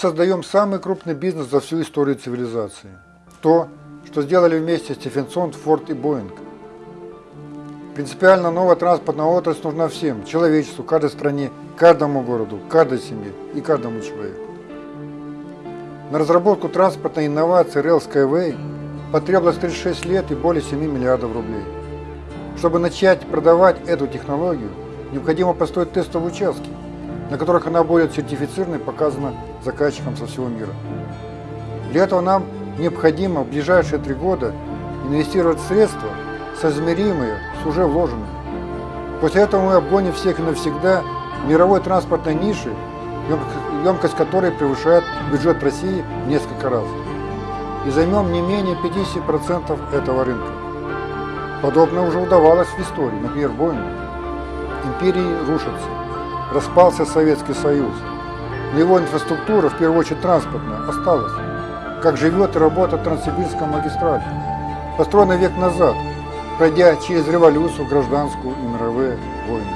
Создаем самый крупный бизнес за всю историю цивилизации. То, что сделали вместе Стефенсон, Форд и Боинг. Принципиально новая транспортная отрасль нужна всем, человечеству, каждой стране, каждому городу, каждой семье и каждому человеку. На разработку транспортной инновации Rail Skyway потребовалось 36 лет и более 7 миллиардов рублей. Чтобы начать продавать эту технологию, необходимо построить тестовые участки, на которых она будет сертифицирована и показана заказчикам со всего мира. Для этого нам необходимо в ближайшие три года инвестировать средства, соизмеримые с уже вложенными. После этого мы обгоним всех и навсегда мировой транспортной ниши, емкость которой превышает бюджет России в несколько раз. И займем не менее 50% этого рынка. Подобное уже удавалось в истории, например, Боингу. Империи рушатся, распался Советский Союз, его инфраструктура, в первую очередь транспортная, осталась. Как живет и работает Транссибирская магистраль, построена век назад, пройдя через революцию, гражданскую и мировые войны.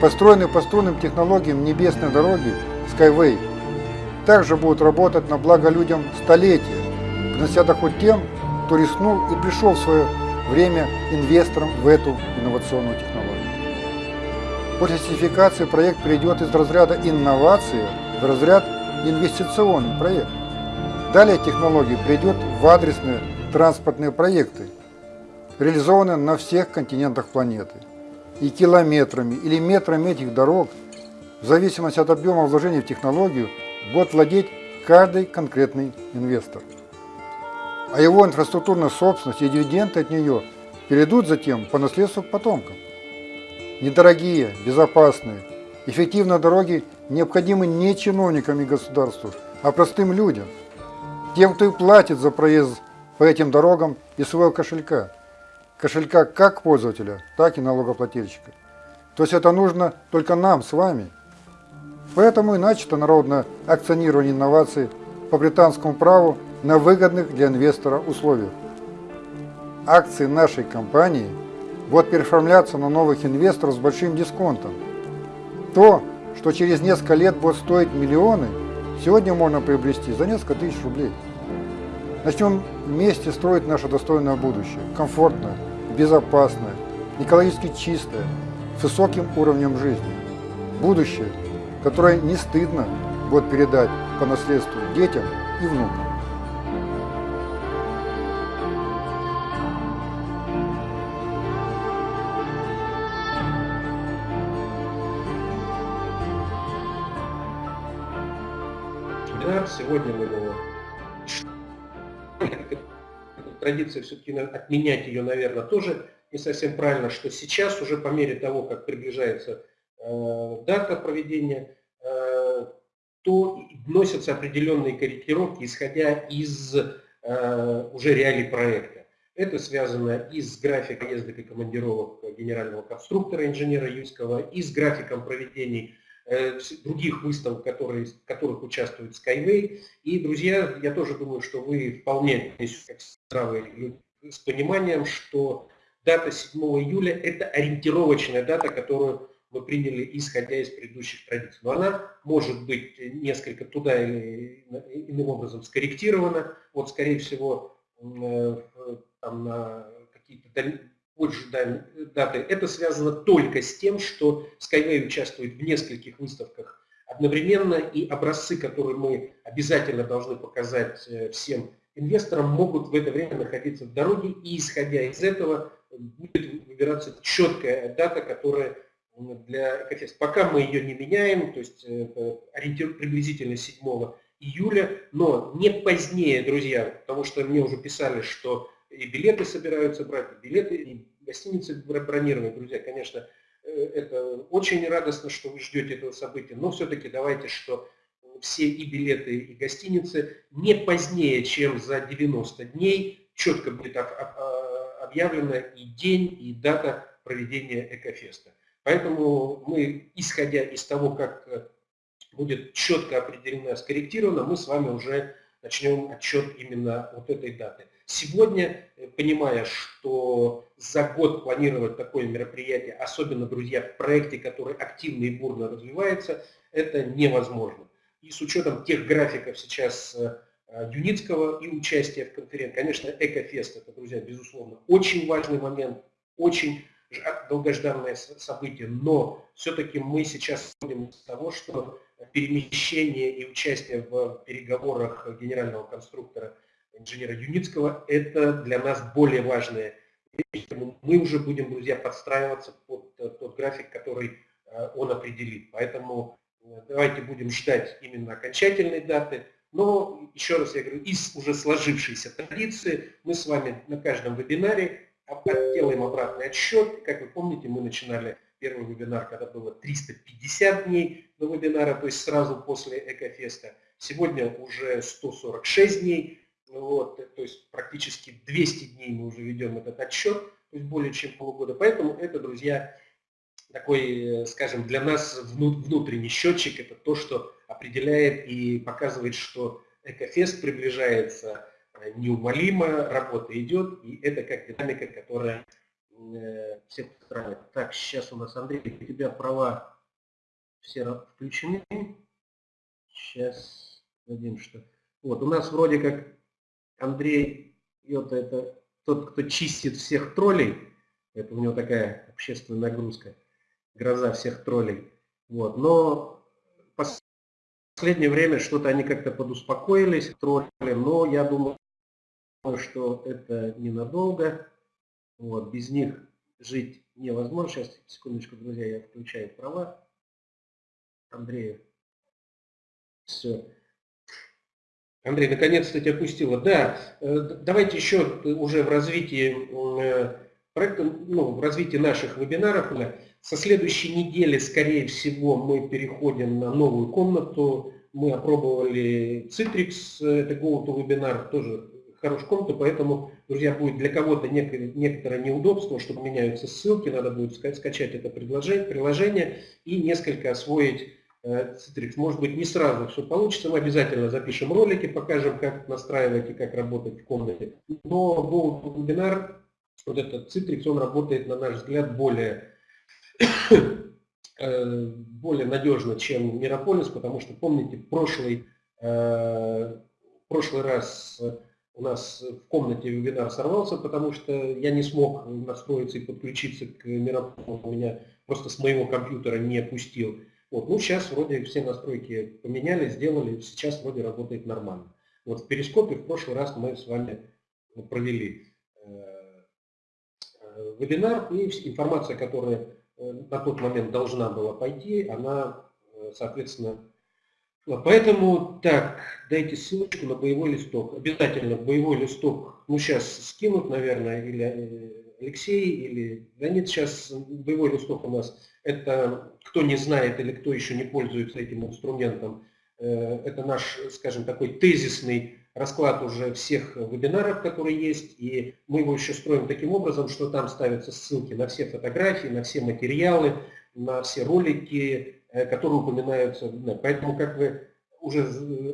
Построенные по струнным технологиям небесной дороги Skyway также будут работать на благо людям столетия, принося доход тем, кто рискнул и пришел в свое время инвестором в эту инновационную технологию. После сертификации проект перейдет из разряда инновации в разряд инвестиционный проект. Далее технология перейдет в адресные транспортные проекты, реализованные на всех континентах планеты. И километрами или метрами этих дорог, в зависимости от объема вложений в технологию, будет владеть каждый конкретный инвестор а его инфраструктурная собственность и дивиденды от нее перейдут затем по наследству потомкам. Недорогие, безопасные, эффективные дороги необходимы не чиновникам и государству, а простым людям, тем, кто и платит за проезд по этим дорогам из своего кошелька. Кошелька как пользователя, так и налогоплательщика. То есть это нужно только нам с вами. Поэтому и начато народное акционирование инноваций по британскому праву на выгодных для инвестора условиях. Акции нашей компании будут переоформляться на новых инвесторов с большим дисконтом. То, что через несколько лет будет стоить миллионы, сегодня можно приобрести за несколько тысяч рублей. Начнем вместе строить наше достойное будущее, комфортное, безопасное, экологически чистое, с высоким уровнем жизни. Будущее, которое не стыдно будет передать по наследству детям и внукам. Сегодня мы его... Традиция все-таки отменять ее, наверное, тоже не совсем правильно, что сейчас уже по мере того, как приближается э, дата проведения, э, то вносятся определенные корректировки, исходя из э, уже реалий проекта. Это связано и с графиком ездок и командировок генерального конструктора инженера Юйского, и с графиком проведений Э, других выставок, которые, в которых участвует Skyway. И, друзья, я тоже думаю, что вы вполне с пониманием, что дата 7 июля – это ориентировочная дата, которую мы приняли, исходя из предыдущих традиций. Но она может быть несколько туда или иным образом скорректирована. Вот, скорее всего, э, там, на какие-то позже даты. Это связано только с тем, что Skyway участвует в нескольких выставках одновременно, и образцы, которые мы обязательно должны показать э, всем инвесторам, могут в это время находиться в дороге, и исходя из этого будет выбираться четкая дата, которая для Экофест. Пока мы ее не меняем, то есть э, ориентир приблизительно 7 июля, но не позднее, друзья, потому что мне уже писали, что и билеты собираются брать, и билеты, и гостиницы бронировать, друзья, конечно, э, это очень радостно, что вы ждете этого события, но все-таки давайте, что все и билеты, и гостиницы не позднее, чем за 90 дней четко будет а, объявлена и день, и дата проведения Экофеста. Поэтому мы, исходя из того, как э, будет четко определено, скорректировано, мы с вами уже начнем отчет именно вот этой даты. Сегодня, э, понимая, что за год планировать такое мероприятие, особенно, друзья, в проекте, который активно и бурно развивается, это невозможно. И с учетом тех графиков сейчас Юницкого и участия в конференции, конечно, Экофест, это, друзья, безусловно, очень важный момент, очень долгожданное событие, но все-таки мы сейчас исходим из того, что перемещение и участие в переговорах генерального конструктора инженера Юницкого – это для нас более важное. Мы уже будем, друзья, подстраиваться под тот график, который э, он определит. Поэтому э, давайте будем ждать именно окончательной даты. Но, еще раз я говорю, из уже сложившейся традиции мы с вами на каждом вебинаре делаем обратный отсчет. Как вы помните, мы начинали первый вебинар, когда было 350 дней до вебинара, то есть сразу после Экофеста. Сегодня уже 146 дней, вот, то есть практически 200 дней мы уже ведем этот отсчет, то есть более чем полгода. Поэтому это, друзья, такой, скажем, для нас внутренний счетчик, это то, что определяет и показывает, что Экофест приближается неумолимо, работа идет, и это как динамика, которая э, всех устраивает. Так, сейчас у нас, Андрей, у тебя права все включены. Сейчас дадим, что... Вот, у нас вроде как Андрей Йота, это тот, кто чистит всех троллей. Это у него такая общественная нагрузка, гроза всех троллей. Вот, но в последнее время что-то они как-то подуспокоились, тролли, но я думаю, что это ненадолго. Вот, без них жить невозможно. Сейчас, секундочку, друзья, я включаю права. Андрею. Все. Андрей, наконец-то тебя пустила. Да, э, давайте еще уже в развитии э, проекта, ну, в развитии наших вебинаров. Со следующей недели, скорее всего, мы переходим на новую комнату. Мы опробовали Citrix, это GoToWebinar, тоже хорошую комнату, поэтому, друзья, будет для кого-то некоторое неудобство, что меняются ссылки, надо будет скачать это приложение и несколько освоить э, Citrix. Может быть, не сразу все получится, мы обязательно запишем ролики, покажем, как настраивать и как работать в комнате. Но Go вебинар, вот этот Citrix, он работает, на наш взгляд, более, э, более надежно, чем Мирополис, потому что, помните, прошлый, э, прошлый раз у нас в комнате вебинар сорвался, потому что я не смог настроиться и подключиться к Мирополу, у меня просто с моего компьютера не пустил. Вот, ну, сейчас вроде все настройки поменяли, сделали, сейчас вроде работает нормально. Вот в Перископе в прошлый раз мы с вами провели э, э, вебинар, и информация, которая э, на тот момент должна была пойти, она, соответственно, Поэтому, так, дайте ссылочку на боевой листок. Обязательно боевой листок, ну сейчас скинут, наверное, или э, Алексей, или Леонид сейчас. Боевой листок у нас, это кто не знает или кто еще не пользуется этим инструментом, э, это наш, скажем, такой тезисный расклад уже всех вебинаров, которые есть, и мы его еще строим таким образом, что там ставятся ссылки на все фотографии, на все материалы, на все ролики, Э, которые упоминаются. Поэтому, как вы уже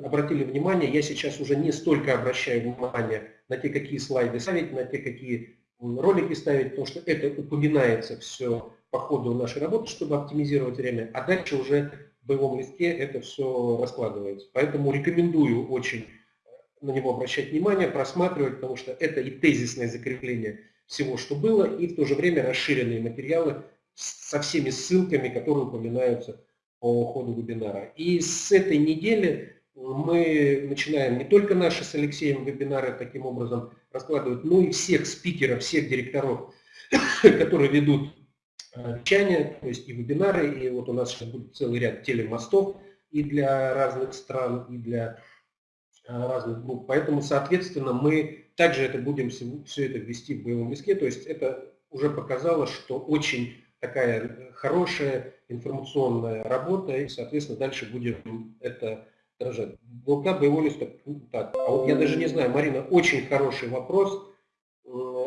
обратили внимание, я сейчас уже не столько обращаю внимание на те, какие слайды ставить, на те, какие ролики ставить, потому что это упоминается все по ходу нашей работы, чтобы оптимизировать время, а дальше уже в боевом листке это все раскладывается. Поэтому рекомендую очень на него обращать внимание, просматривать, потому что это и тезисное закрепление всего, что было, и в то же время расширенные материалы со всеми ссылками, которые упоминаются по ходу вебинара. И с этой недели мы начинаем не только наши с Алексеем вебинары таким образом раскладывать, но и всех спикеров, всех директоров, которые ведут э, вещания, то есть и вебинары, и вот у нас сейчас будет целый ряд телемостов и для разных стран, и для э, разных групп. Поэтому, соответственно, мы также это будем все это ввести в боевом листке, то есть это уже показало, что очень такая хорошая информационная работа, и, соответственно, дальше будем это отражать. Блока боевой листок. Так, а вот я даже не знаю, Марина, очень хороший вопрос.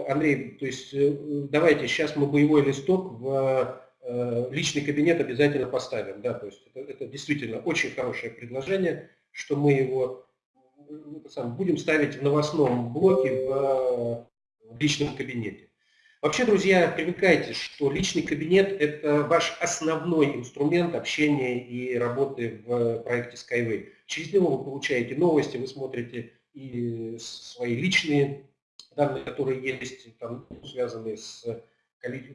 Э, Андрей, то есть э, давайте сейчас мы боевой листок в э, личный кабинет обязательно поставим. Да, то есть это, это действительно очень хорошее предложение, что мы его сам, будем ставить в новостном блоке в, в личном кабинете. Вообще, друзья, привыкайте, что личный кабинет – это ваш основной инструмент общения и работы в проекте Skyway. Через него вы получаете новости, вы смотрите и свои личные данные, которые есть, там, связанные с,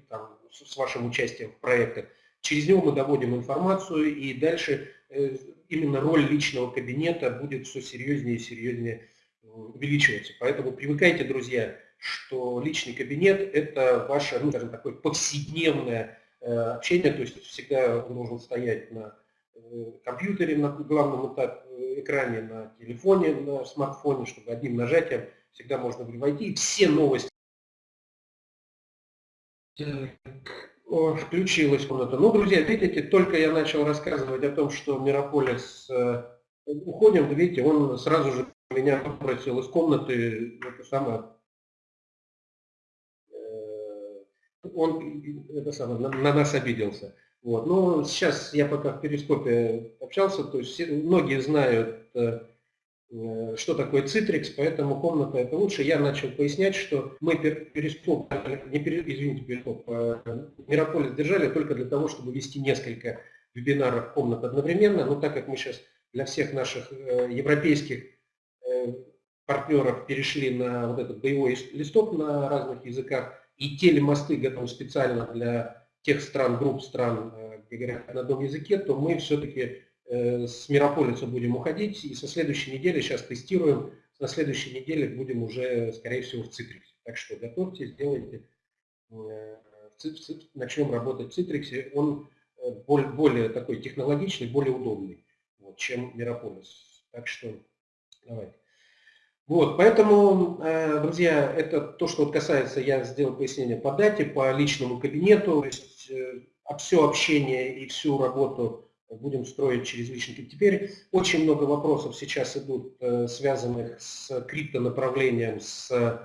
там, с вашим участием в проектах. Через него мы доводим информацию, и дальше э, именно роль личного кабинета будет все серьезнее и серьезнее увеличиваться. Поэтому привыкайте, друзья, что личный кабинет – это ваше, ну, скажем, такое повседневное э, общение, то есть всегда он должен стоять на э, компьютере, на главном экране, на телефоне, на смартфоне, чтобы одним нажатием всегда можно войти, и все новости включилась комната. Ну, друзья, видите, только я начал рассказывать о том, что Мирополис э, уходим, видите, он сразу же меня попросил из комнаты, это самое, э, он это самое, на, на нас обиделся. Вот. Но сейчас я пока в перископе общался, то есть многие знают Э, что такое Citrix, поэтому комната это лучше. Я начал пояснять, что мы перископ, не извините, перископ, а Мирополис держали только для того, чтобы вести несколько вебинаров комнат одновременно, но так как мы сейчас для всех наших э, европейских э, партнеров перешли на вот этот боевой листок на разных языках, и телемосты готовы специально для тех стран, групп стран, где говорят на одном языке, то мы все-таки Э, с Мирополиса будем уходить, и со следующей недели, сейчас тестируем, на следующей неделе будем уже, скорее всего, в Citrix. Так что готовьтесь, делайте, э, начнем работать в Citrix. Он э, более, более такой технологичный, более удобный, вот, чем Мирополис. Так что давайте. Вот, поэтому, друзья, это то, что касается, я сделал пояснение по дате, по личному кабинету, то есть все общение и всю работу будем строить через личники. Теперь очень много вопросов сейчас идут, э, связанных с криптонаправлением, с э,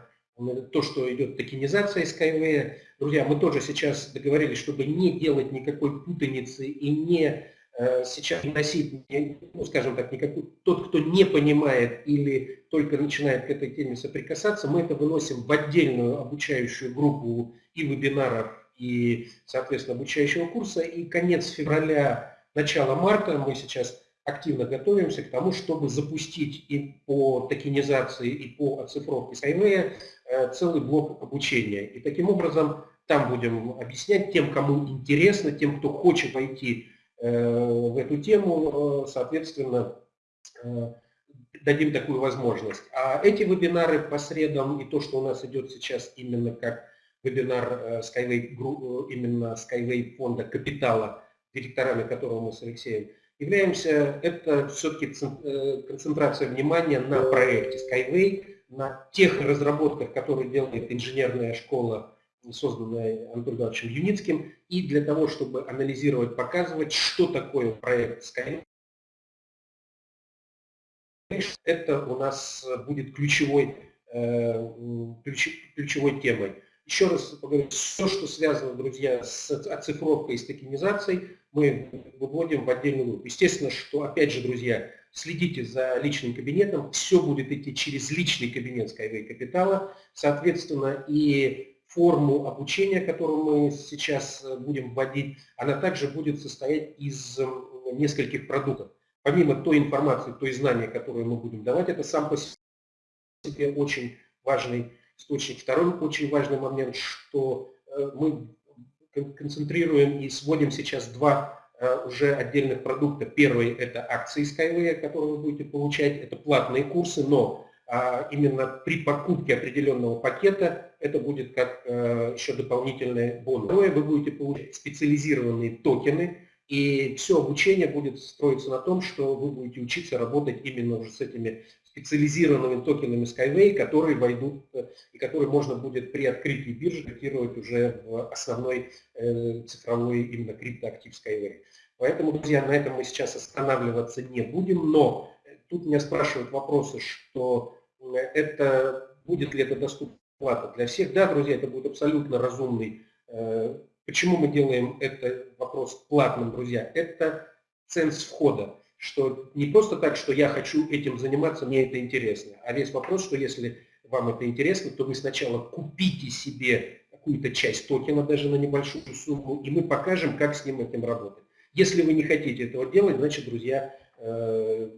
то, что идет токенизация Skyway. Друзья, мы тоже сейчас договорились, чтобы не делать никакой путаницы и не э, сейчас носить, ну, скажем так, никакой, тот, кто не понимает или только начинает к этой теме соприкасаться, мы это выносим в отдельную обучающую группу и вебинаров, и, соответственно, обучающего курса. И конец февраля начала марта мы сейчас активно готовимся к тому, чтобы запустить и по токенизации, и по оцифровке Skyway э, целый блок обучения. И таким образом там будем объяснять тем, кому интересно, тем, кто хочет войти э, в эту тему, э, соответственно, дадим такую возможность. А эти вебинары по средам и то, что у нас идет сейчас именно как вебинар Skyway, именно Skyway фонда капитала, директорами которого мы с Алексеем являемся, это все-таки э, концентрация внимания на проекте Skyway, на тех разработках, которые делает инженерная школа, созданная Антоном Ивановичем Юницким, и для того, чтобы анализировать, показывать, что такое проект Skyway, это у нас будет ключевой, э, ключевой темой. Еще раз поговорю, все, что связано, друзья, с оцифровкой и с токенизацией, мы выводим в отдельную группу. Естественно, что, опять же, друзья, следите за личным кабинетом, все будет идти через личный кабинет Skyway Капитала, соответственно, и форму обучения, которую мы сейчас будем вводить, она также будет состоять из нескольких продуктов. Помимо той информации, той знания, которую мы будем давать, это сам по себе очень важный источник. Второй очень важный момент, что э, мы концентрируем и сводим сейчас два э, уже отдельных продукта. Первый – это акции Skyway, которые вы будете получать. Это платные курсы, но а, именно при покупке определенного пакета это будет как э, еще дополнительный бонус. Второе, вы будете получать специализированные токены, и все обучение будет строиться на том, что вы будете учиться работать именно уже с этими специализированными токенами Skyway, которые войдут э, и которые можно будет при открытии биржи котировать уже в основной э, цифровой именно криптоактив Skyway. Поэтому, друзья, на этом мы сейчас останавливаться не будем, но тут меня спрашивают вопросы, что э, это будет ли это доступно плата для всех. Да, друзья, это будет абсолютно разумный. Почему мы делаем это вопрос платным, друзья? Это ценз входа что не просто так, что я хочу этим заниматься, мне это интересно, а весь вопрос, что если вам это интересно, то вы сначала купите себе какую-то часть токена, даже на небольшую сумму, и мы покажем, как с ним этим работать. Если вы не хотите этого делать, значит, друзья, э,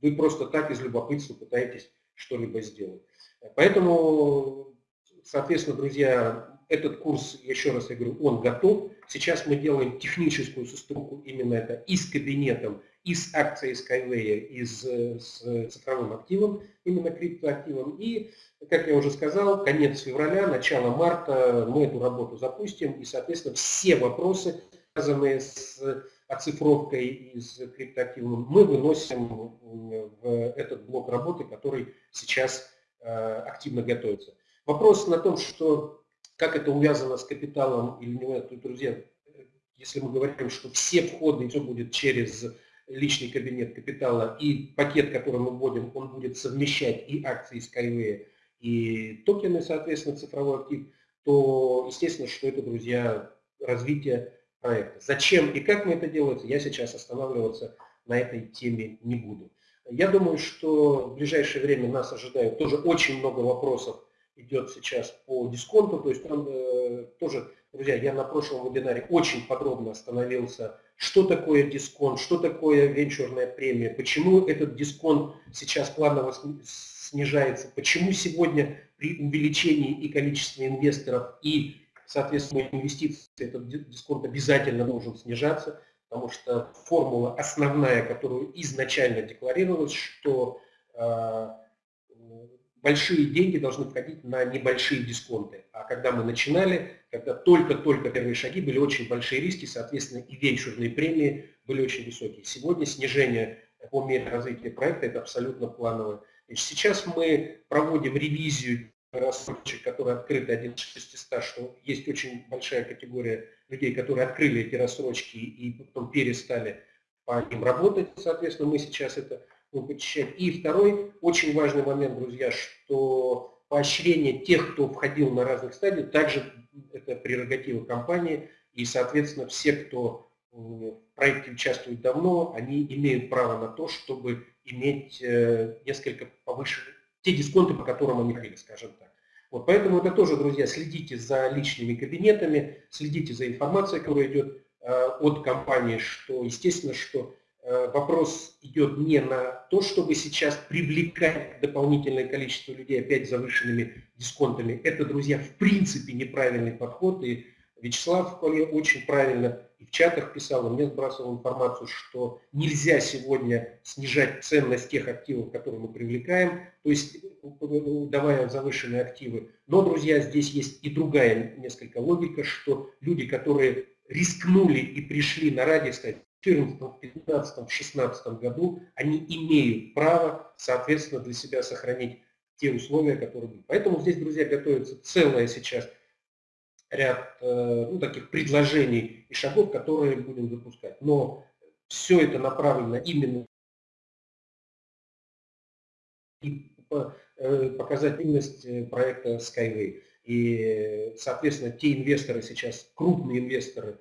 вы просто так из любопытства пытаетесь что-либо сделать. Поэтому, соответственно, друзья, этот курс, еще раз я говорю, он готов. Сейчас мы делаем техническую состыковку именно это и с кабинетом, и с акцией Skyway, и с, с цифровым активом, именно криптоактивом. И, как я уже сказал, конец февраля, начало марта мы эту работу запустим. И, соответственно, все вопросы, связанные с оцифровкой и с криптоактивом, мы выносим в этот блок работы, который сейчас э, активно готовится. Вопрос на том, что как это увязано с капиталом или нет, друзья, если мы говорим, что все входы, все будет через личный кабинет капитала, и пакет, который мы вводим, он будет совмещать и акции Skyway, и токены, соответственно, цифровой актив, то, естественно, что это, друзья, развитие проекта. Зачем и как мы это делаем, я сейчас останавливаться на этой теме не буду. Я думаю, что в ближайшее время нас ожидают тоже очень много вопросов идет сейчас по дисконту. То есть там э, тоже, друзья, я на прошлом вебинаре очень подробно остановился, что такое дисконт, что такое венчурная премия, почему этот дисконт сейчас планово снижается, почему сегодня при увеличении и количестве инвесторов, и, соответственно, инвестиций этот дисконт обязательно должен снижаться, потому что формула основная, которую изначально декларировалась, что э, большие деньги должны входить на небольшие дисконты. А когда мы начинали, когда только-только первые шаги, были очень большие риски, соответственно, и венчурные премии были очень высокие. Сегодня снижение по мере развития проекта – это абсолютно плановое. Сейчас мы проводим ревизию рассрочек, которые открыты 1 из 600, что есть очень большая категория людей, которые открыли эти рассрочки и потом перестали по ним работать. Соответственно, мы сейчас это вычищать. И второй очень важный момент, друзья, что поощрение тех, кто входил на разных стадиях, также это прерогатива компании. И, соответственно, все, кто в проекте участвует давно, они имеют право на то, чтобы иметь э, несколько повыше, те дисконты, по которым они хотели, скажем так. Вот поэтому это тоже, друзья, следите за личными кабинетами, следите за информацией, которая идет э, от компании, что, естественно, что Э, вопрос идет не на то, чтобы сейчас привлекать дополнительное количество людей опять завышенными дисконтами. Это, друзья, в принципе неправильный подход. И Вячеслав очень правильно и в чатах писал, и мне сбрасывал информацию, что нельзя сегодня снижать ценность тех активов, которые мы привлекаем, то есть давая завышенные активы. Но, друзья, здесь есть и другая несколько логика, что люди, которые рискнули и пришли на ради, сказать, 2014, 2015, 2016 году, они имеют право, соответственно, для себя сохранить те условия, которые были. Поэтому здесь, друзья, готовится целая сейчас ряд э, ну, таких предложений и шагов, которые будем запускать. Но все это направлено именно э, показательность э, проекта Skyway. И, соответственно, те инвесторы сейчас, крупные инвесторы,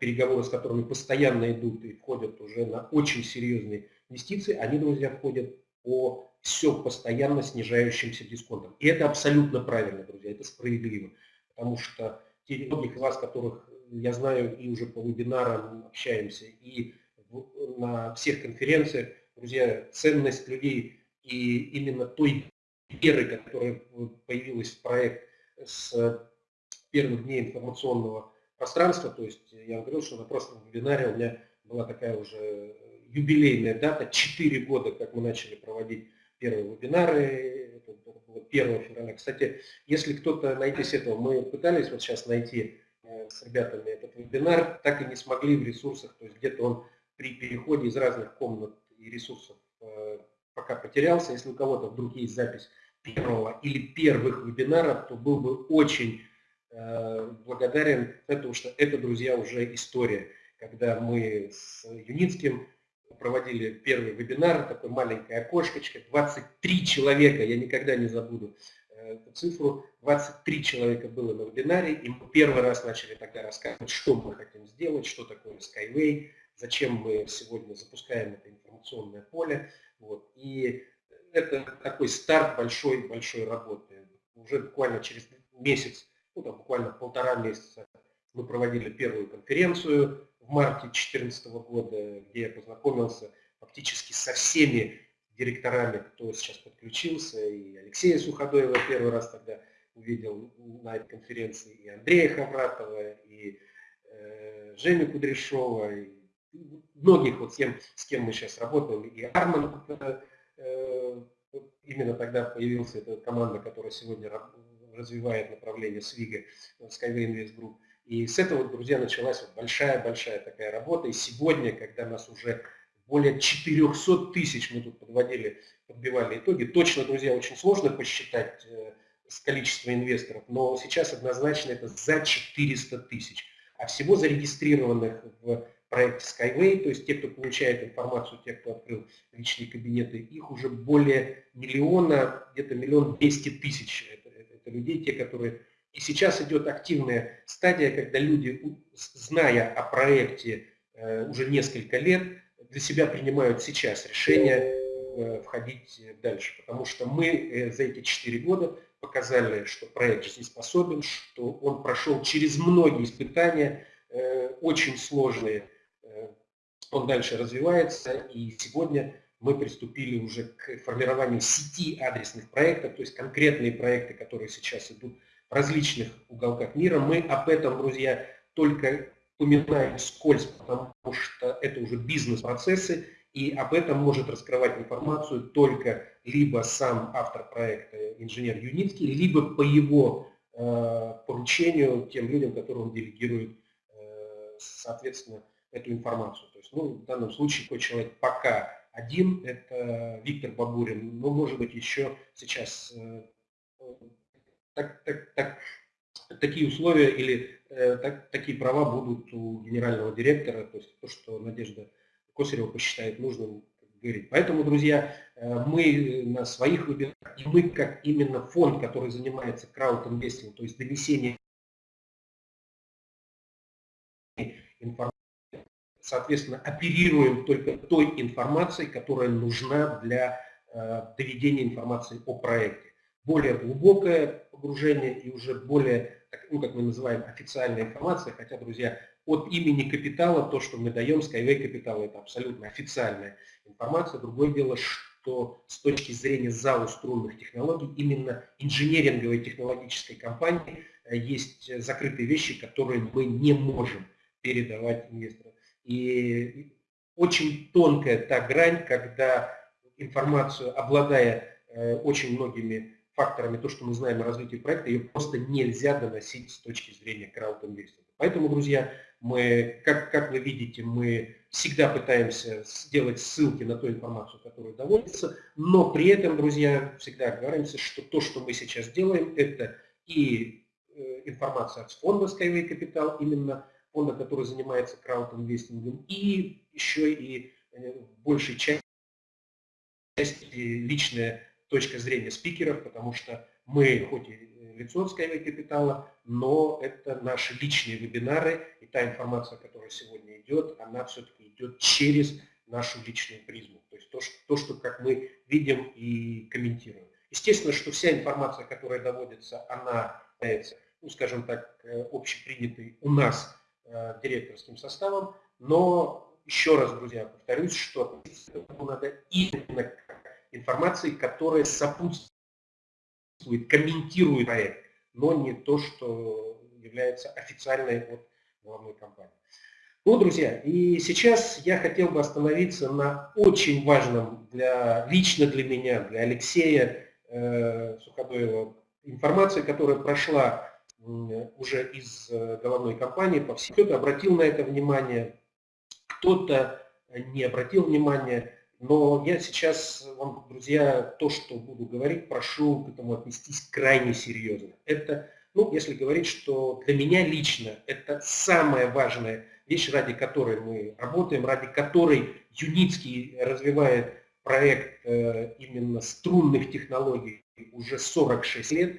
переговоры с которыми постоянно идут и входят уже на очень серьезные инвестиции, они, друзья, входят по все постоянно снижающимся дисконтам. И это абсолютно правильно, друзья, это справедливо. Потому что те многих из вас, которых я знаю и уже по вебинарам общаемся, и на всех конференциях, друзья, ценность людей и именно той веры, которая появилась в проект с первых дней информационного пространство. То есть я говорил, что на прошлом вебинаре у меня была такая уже юбилейная дата, 4 года, как мы начали проводить первые вебинары, это было 1 февраля. Кстати, если кто-то найти с этого, мы пытались вот сейчас найти э, с ребятами этот вебинар, так и не смогли в ресурсах, то есть где-то он при переходе из разных комнат и ресурсов э, пока потерялся. Если у кого-то вдруг есть запись первого или первых вебинаров, то был бы очень Э, благодарен, потому что это, друзья, уже история. Когда мы с Юницким проводили первый вебинар, такой маленькое окошечко, 23 человека, я никогда не забуду э, эту цифру, 23 человека было на вебинаре, и мы первый раз начали тогда рассказывать, что мы хотим сделать, что такое Skyway, зачем мы сегодня запускаем это информационное поле. Вот. И это такой старт большой-большой работы. Уже буквально через месяц ну, там, буквально полтора месяца. Мы проводили первую конференцию в марте 2014 года, где я познакомился фактически со всеми директорами, кто сейчас подключился, и Алексея Суходоева первый раз тогда увидел на этой конференции, и Андрея Хавратова, и э, Женю Кудряшова, и многих, вот с кем, с кем мы сейчас работаем, и Арман, э, именно тогда появилась эта команда, которая сегодня развивает направление СВИГа, Skyway Invest Group. И с этого, друзья, началась большая-большая такая работа. И сегодня, когда нас уже более 400 тысяч, мы тут подводили, подбивали итоги, точно, друзья, очень сложно посчитать э, количество инвесторов, но сейчас однозначно это за 400 тысяч. А всего зарегистрированных в проекте Skyway, то есть те, кто получает информацию, те, кто открыл личные кабинеты, их уже более миллиона, где-то миллион двести тысяч. Людей, те, которые... И сейчас идет активная стадия, когда люди, зная о проекте э, уже несколько лет, для себя принимают сейчас решение э, входить дальше. Потому что мы э, за эти четыре года показали, что проект жизнеспособен, что он прошел через многие испытания, очень сложные. Он дальше развивается, и сегодня мы приступили уже к формированию сети адресных проектов, то есть конкретные проекты, которые сейчас идут в различных уголках мира. Мы об этом, друзья, только упоминаем скользь, потому что это уже бизнес-процессы, и об этом может раскрывать информацию только либо сам автор проекта, инженер Юницкий, либо по его э, поручению тем людям, которым он делегирует, э, соответственно, эту информацию. То есть, ну, в данном случае такой человек пока один, это Виктор Бабурин, но может быть еще сейчас э, так, так, так, такие условия или э, так, такие права будут у генерального директора, то есть то, что Надежда Косарева посчитает нужным говорить. Поэтому, друзья, э, мы на своих вебинарах, и мы как именно фонд, который занимается краудинвестингом, то есть донесением информации, соответственно, оперируем только той информацией, которая нужна для э, доведения информации о проекте. Более глубокое погружение и уже более ну, как мы называем, официальная информация, хотя, друзья, от имени капитала, то, что мы даем, Skyway капитала, это абсолютно официальная информация. Другое дело, что с точки зрения ЗАО струнных технологий, именно инженеринговой технологической компании э, есть закрытые вещи, которые мы не можем передавать инвесторам. И очень тонкая та грань, когда информацию, обладая э, очень многими факторами, то, что мы знаем о развитии проекта, ее просто нельзя доносить с точки зрения краудинвестинга. Поэтому, друзья, мы, как, как вы видите, мы всегда пытаемся сделать ссылки на ту информацию, которая доводится, но при этом, друзья, всегда говоримся, что то, что мы сейчас делаем, это и э, информация от фонда Skyway Capital, именно фонда, который занимается краудинвестингом, и еще и э, в большей части личная точка зрения спикеров, потому что мы хоть и лицо Skyway капитала, но это наши личные вебинары, и та информация, которая сегодня идет, она все-таки идет через нашу личную призму. То есть то, что, то, что как мы видим и комментируем. Естественно, что вся информация, которая доводится, она является, ну, скажем так, э, общепринятой у нас э, директорским составом, но еще раз, друзья, повторюсь, что надо именно информации, которая сопутствует, комментирует проект, но не то, что является официальной от главной компании. Ну, друзья, и сейчас я хотел бы остановиться на очень важном для, лично для меня, для Алексея э, Суходоева, информации, которая прошла э, уже из э, головной компании по всему. Кто-то обратил на это внимание, кто-то не обратил внимания. Но я сейчас вам, друзья, то, что буду говорить, прошу к этому отнестись крайне серьезно. Это, ну, если говорить, что для меня лично это самая важная вещь, ради которой мы работаем, ради которой Юницкий развивает проект э, именно струнных технологий уже 46 лет.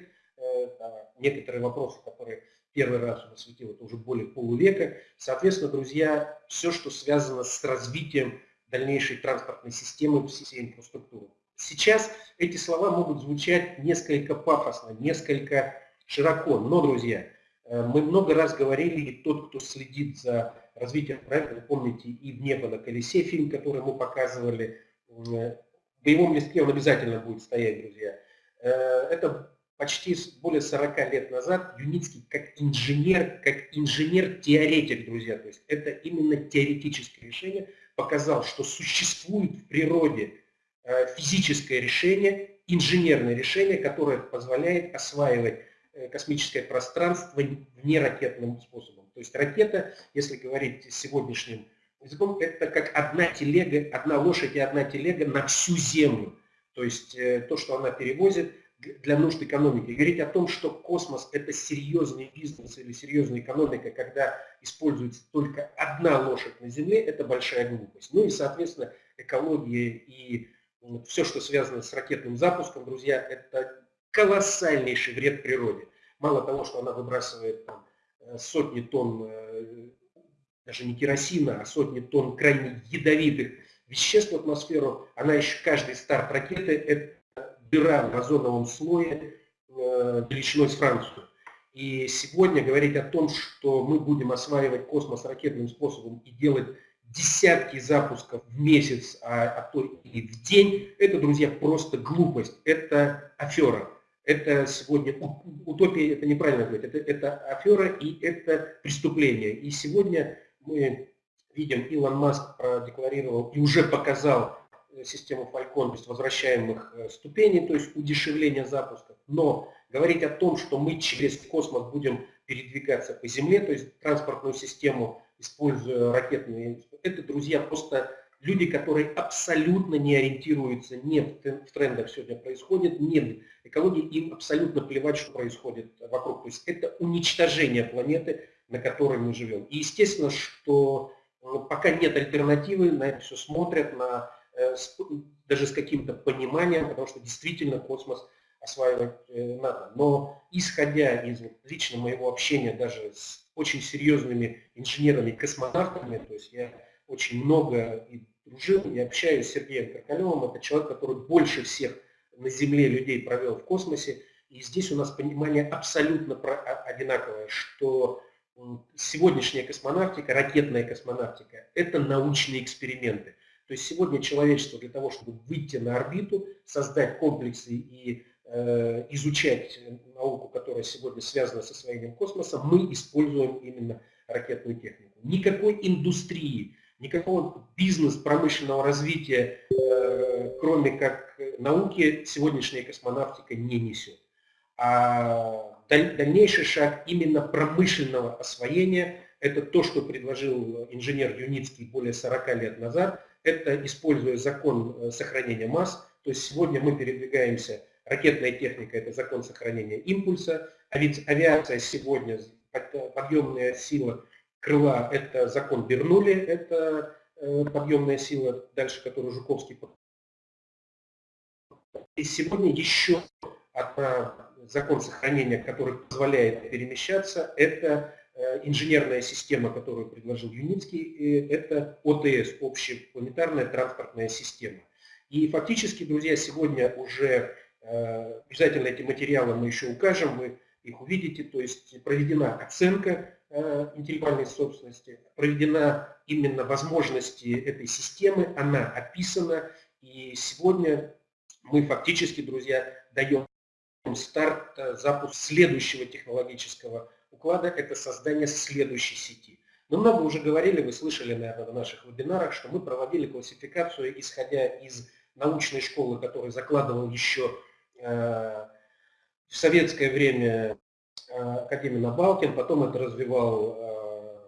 Некоторые вопросы, которые первый раз он осветил, это уже более полувека. Соответственно, друзья, все, что связано с развитием дальнейшей транспортной системы, всей инфраструктуры. Сейчас эти слова могут звучать несколько пафосно, несколько широко. Но, друзья, э, мы много раз говорили, и тот, кто следит за развитием проекта, вы помните, и «В небо на колесе» фильм, который мы показывали, э, в боевом листке он обязательно будет стоять, друзья. Э, это почти более 40 лет назад Юницкий как инженер, как инженер-теоретик, друзья, то есть это именно теоретическое решение, показал, что существует в природе физическое решение, инженерное решение, которое позволяет осваивать э, космическое пространство неракетным способом. То есть ракета, если говорить сегодняшним языком, это как одна телега, одна лошадь и одна телега на всю Землю. То есть э, то, что она перевозит для нужд экономики. говорить о том, что космос – это серьезный бизнес или серьезная экономика, когда используется только одна лошадь на Земле, это большая глупость. Ну и, соответственно, экология и все, что связано с ракетным запуском, друзья, это колоссальнейший вред природе. Мало того, что она выбрасывает там, э, сотни тонн, э, даже не керосина, а сотни тонн крайне ядовитых веществ в атмосферу, она еще, каждый старт ракеты, это дыра в озоновом слое э, величиной с Францию. И сегодня говорить о том, что мы будем осваивать космос ракетным способом и делать десятки запусков в месяц, а, а то и в день, это, друзья, просто глупость, это афера. Это сегодня утопия, это неправильно говорить, это, это афера и это преступление. И сегодня мы видим, Илон Маск продекларировал и уже показал систему Falcon, то есть возвращаемых э, ступеней, то есть удешевление запусков. Но говорить о том, что мы через космос будем передвигаться по Земле, то есть транспортную систему используя ракетные... Это, друзья, просто люди, которые абсолютно не ориентируются ни в трендах сегодня происходит, ни в экологии, им абсолютно плевать, что происходит вокруг. То есть это уничтожение планеты, на которой мы живем. И естественно, что ну, пока нет альтернативы, на это все смотрят, на, э, даже с каким-то пониманием, потому что действительно космос осваивать э, надо. Но исходя из лично моего общения даже с очень серьезными инженерами-космонавтами, то есть я очень много и дружил, и общаюсь с Сергеем Каркалевым, это человек, который больше всех на Земле людей провел в космосе, и здесь у нас понимание абсолютно одинаковое, что сегодняшняя космонавтика, ракетная космонавтика, это научные эксперименты. То есть сегодня человечество для того, чтобы выйти на орбиту, создать комплексы и Э, изучать науку, которая сегодня связана с освоением космоса, мы используем именно ракетную технику. Никакой индустрии, никакого бизнес-промышленного развития, э, кроме как науки, сегодняшняя космонавтика не несет. А дальнейший шаг именно промышленного освоения – это то, что предложил инженер Юницкий более 40 лет назад. Это используя закон э, сохранения масс. То есть сегодня мы передвигаемся Ракетная техника – это закон сохранения импульса. А ведь авиация сегодня, подъемная сила крыла – это закон Бернули, это э, подъемная сила, дальше которую Жуковский и сегодня еще одна закон сохранения, который позволяет перемещаться, это э, инженерная система, которую предложил Юницкий, это ОТС, общепланетарная транспортная система. И фактически, друзья, сегодня уже Э, обязательно эти материалы мы еще укажем, вы их увидите. То есть проведена оценка э, интеллектуальной собственности, проведена именно возможности этой системы, она описана. И сегодня мы фактически, друзья, даем старт, э, запуск следующего технологического уклада, это создание следующей сети. Мы много уже говорили, вы слышали, наверное, в наших вебинарах, что мы проводили классификацию, исходя из научной школы, которую закладывал еще Э, в советское время э, Академия Набалкин, потом это развивал э,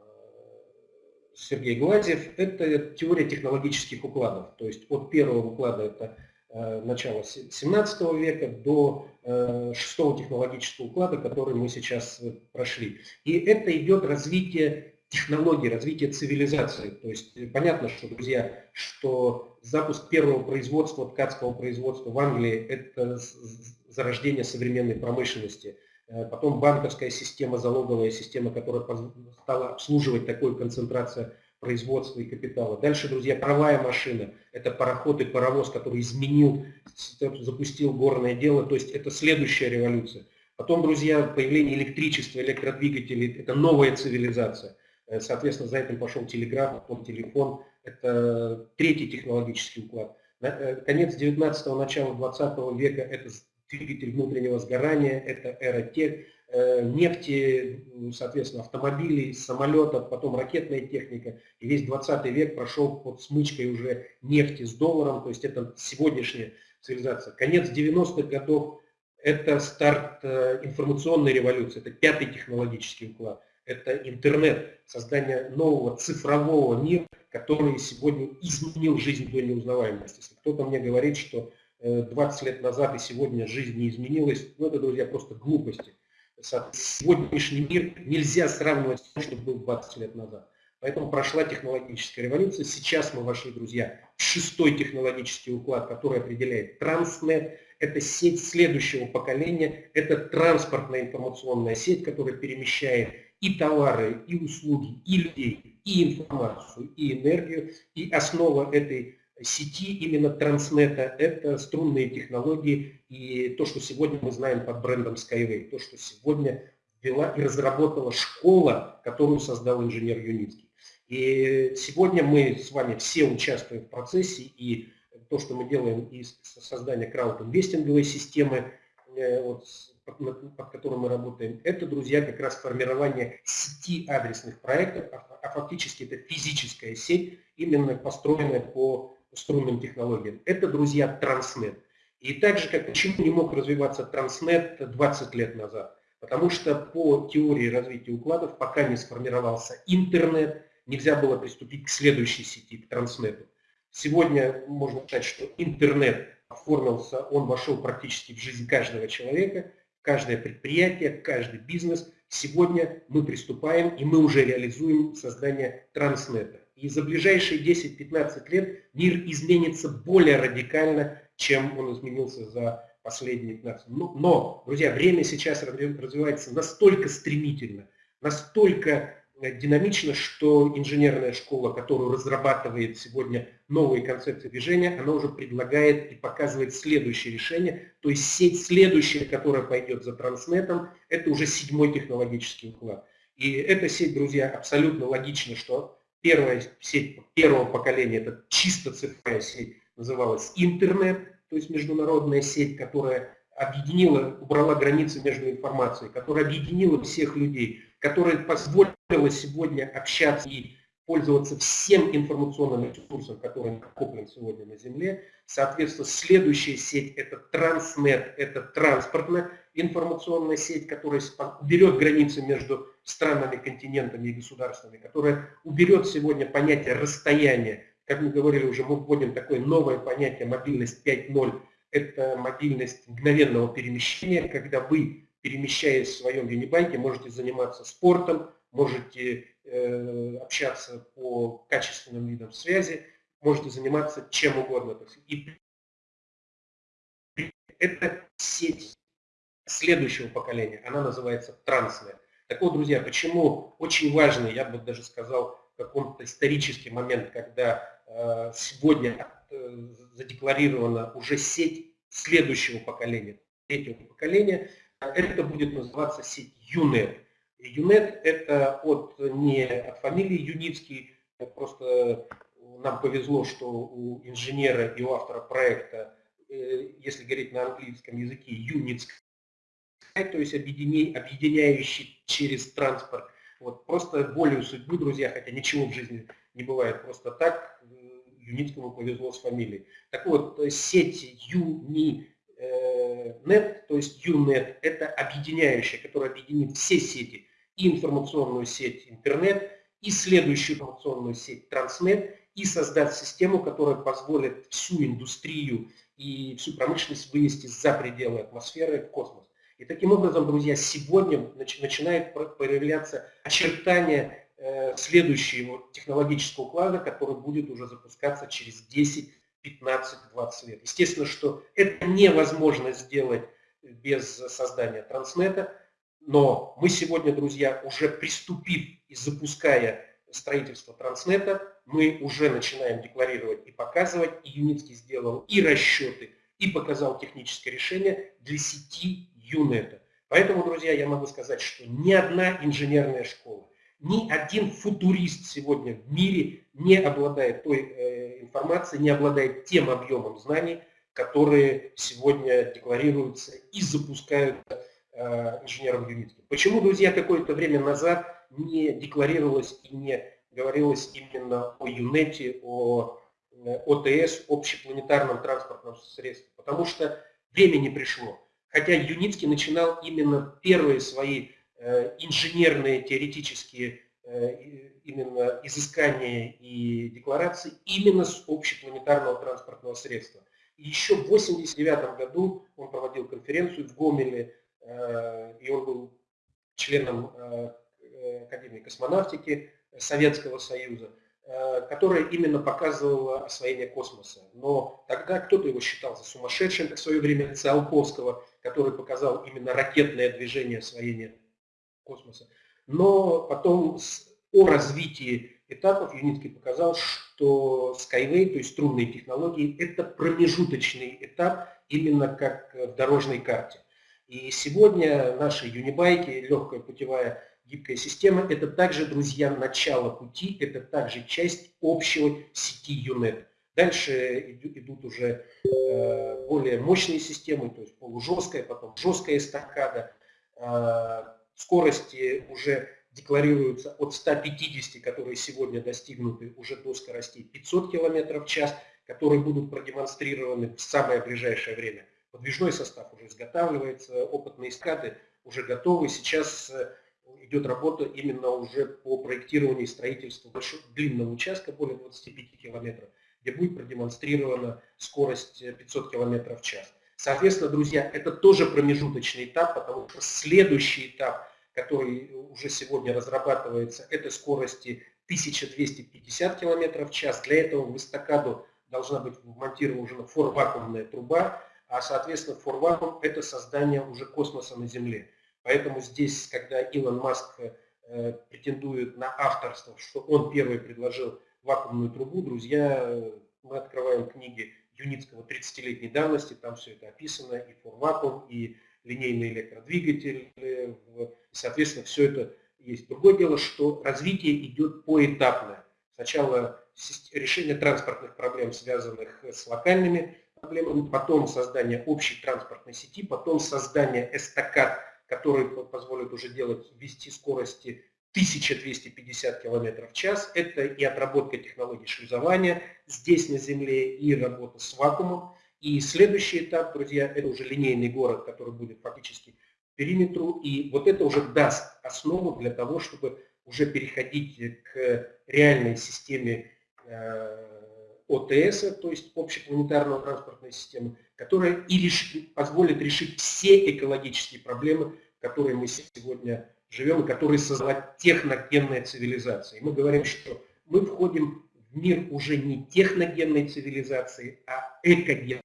Сергей Гладзев, это теория технологических укладов. То есть от первого уклада это начала 17 века до шестого технологического уклада, который мы сейчас прошли. И это идет развитие технологий, развитие цивилизации. То есть понятно, что, друзья, что запуск первого производства, ткацкого производства в Англии – это зарождение современной промышленности. Э, потом банковская система, залоговая система, которая стала обслуживать такую концентрацию производства и капитала. Дальше, друзья, паровая машина. Это пароход и паровоз, который изменил, запустил горное дело. То есть это следующая революция. Потом, друзья, появление электричества, электродвигателей – это новая цивилизация. Э, соответственно, за этим пошел телеграф, потом телефон. Это третий технологический уклад. Э, конец 19-го, начало 20 века – это двигатель внутреннего сгорания, это эра тех, нефти, соответственно, автомобилей, самолетов, потом ракетная техника. И весь 20 век прошел под смычкой уже нефти с долларом, то есть это сегодняшняя цивилизация. Конец 90-х годов – это старт информационной революции, это пятый технологический уклад – это интернет, создание нового цифрового мира, который сегодня изменил жизнь до неузнаваемости. Если кто-то мне говорит, что 20 э, лет назад и сегодня жизнь не изменилась, ну это, друзья, просто глупости. Сегодняшний мир нельзя сравнивать с тем, что был 20 лет назад. Поэтому прошла технологическая революция. Сейчас мы вошли, друзья, в шестой технологический уклад, который определяет Транснет. Это сеть следующего поколения, это транспортная информационная сеть, которая перемещает и товары, и услуги, и людей, и информацию, и энергию. И основа этой сети именно Транснета – это струнные технологии и то, что сегодня мы знаем под брендом Skyway, то, что сегодня ввела и разработала школа, которую создал инженер Юницкий. И сегодня мы с вами все участвуем в процессе, и то, что мы делаем из создания крауд-инвестинговой системы, э, вот, под которым мы работаем, это, друзья, как раз формирование сети адресных проектов, а, а фактически это физическая сеть, именно построенная по струнным технологиям. Это, друзья, Транснет. И так же, как почему не мог развиваться Транснет 20 лет назад? Потому что по теории развития укладов, пока не сформировался интернет, нельзя было приступить к следующей сети, к Транснету. Сегодня можно сказать, что интернет оформился, он вошел практически в жизнь каждого человека – каждое предприятие, каждый бизнес. Сегодня мы приступаем и мы уже реализуем создание транснета. И за ближайшие 10-15 лет мир изменится более радикально, чем он изменился за последние 15 лет. Но, друзья, время сейчас развивается настолько стремительно, настолько Э, динамично, что инженерная школа, которую разрабатывает сегодня новые концепции движения, она уже предлагает и показывает следующее решение. То есть сеть следующая, которая пойдет за транснетом, это уже седьмой технологический уклад. И эта сеть, друзья, абсолютно логично, что первая сеть первого поколения, это чисто цифровая сеть, называлась интернет, то есть международная сеть, которая объединила, убрала границы между информацией, которая объединила всех людей, которая позволила сегодня общаться и пользоваться всем информационным ресурсом, который накоплен сегодня на Земле. Соответственно, следующая сеть – это Транснет, это транспортная информационная сеть, которая уберет границы между странами, континентами и государствами, которая уберет сегодня понятие расстояния. Как мы говорили уже, мы вводим такое новое понятие мобильность 5.0. Это мобильность мгновенного перемещения, когда вы перемещаясь в своем юнибайке, можете заниматься спортом, можете э, общаться по качественным видам связи, можете заниматься чем угодно. И это сеть следующего поколения, она называется трансная. Так вот, друзья, почему очень важный, я бы даже сказал, каком-то исторический момент, когда э, сегодня э, задекларирована уже сеть следующего поколения, третьего поколения, это будет называться сеть ЮНЕТ. ЮНЕТ это от, не от фамилии Юницкий, просто нам повезло, что у инженера и у автора проекта, э, если говорить на английском языке, Юницк, то есть объединяющий через транспорт. Вот, просто волею судьбы, друзья, хотя ничего в жизни не бывает просто так, э, Юницкому повезло с фамилией. Так вот, сеть Юни Net, то есть UNET, это объединяющая, которая объединит все сети, и информационную сеть интернет, и следующую информационную сеть Transnet, и создать систему, которая позволит всю индустрию и всю промышленность вынести за пределы атмосферы в космос. И таким образом, друзья, сегодня начинает проявляться очертания э, следующего технологического уклада, который будет уже запускаться через 10 15-20 лет. Естественно, что это невозможно сделать без создания Транснета, но мы сегодня, друзья, уже приступив и запуская строительство Транснета, мы уже начинаем декларировать и показывать, и Юницкий сделал и расчеты, и показал техническое решение для сети ЮНЕТа. Поэтому, друзья, я могу сказать, что ни одна инженерная школа, ни один футурист сегодня в мире не обладает той э, информацией, не обладает тем объемом знаний, которые сегодня декларируются и запускают э, инженером Юнитки. Почему, друзья, какое-то время назад не декларировалось и не говорилось именно о ЮНЕТе, о э, ОТС, общепланетарном транспортном средстве? Потому что время не пришло. Хотя Юницкий начинал именно первые свои э, инженерные теоретические именно изыскания и декларации именно с общепланетарного транспортного средства. Еще в 1989 году он проводил конференцию в Гомеле, э, и он был членом э, Академии космонавтики Советского Союза, э, которая именно показывала освоение космоса. Но тогда кто-то его считал за сумасшедшим, как в свое время Циолковского, который показал именно ракетное движение освоения космоса. Но потом о развитии этапов Юницкий показал, что Skyway, то есть струнные технологии, это промежуточный этап именно как в дорожной карте. И сегодня наши юнибайки, легкая путевая гибкая система, это также, друзья, начало пути, это также часть общего сети ЮНЕТ. Дальше идут уже э, более мощные системы, то есть полужесткая, потом жесткая эстакада, э, скорости уже декларируются от 150, которые сегодня достигнуты уже до скоростей 500 км в час, которые будут продемонстрированы в самое ближайшее время. Подвижной состав уже изготавливается, опытные эскады уже готовы. Сейчас э, идет работа именно уже по проектированию и строительству большого, длинного участка, более 25 километров, где будет продемонстрирована скорость 500 км в час. Соответственно, друзья, это тоже промежуточный этап, потому что следующий этап – который уже сегодня разрабатывается, это скорости 1250 км в час. Для этого в эстакаду должна быть вмонтирована форвакуумная труба, а соответственно форвакуум это создание уже космоса на Земле. Поэтому здесь, когда Илон Маск э, претендует на авторство, что он первый предложил вакуумную трубу, друзья, мы открываем книги Юницкого 30-летней давности, там все это описано, и форвакуум, и линейный электродвигатель, соответственно, все это есть. Другое дело, что развитие идет поэтапно. Сначала решение транспортных проблем, связанных с локальными проблемами, потом создание общей транспортной сети, потом создание эстакад, которые позволят уже делать, вести скорости 1250 км в час. Это и отработка технологий шлюзования здесь на Земле, и работа с вакуумом. И следующий этап, друзья, это уже линейный город, который будет фактически периметру, и вот это уже даст основу для того, чтобы уже переходить к реальной системе э, ОТС, то есть общепланетарного транспортной системы, которая и решит, позволит решить все экологические проблемы, которые мы сегодня живем, и которые создавать техногенная цивилизация. И мы говорим, что мы входим в мир уже не техногенной цивилизации, а экогенной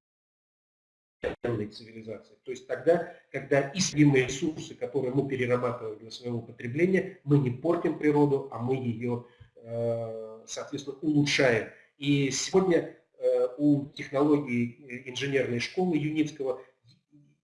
цивилизации. То есть тогда, когда исследимые ресурсы, которые мы перерабатываем для своего потребления, мы не портим природу, а мы ее, э, соответственно, улучшаем. И сегодня э, у технологий э, инженерной школы Юницкого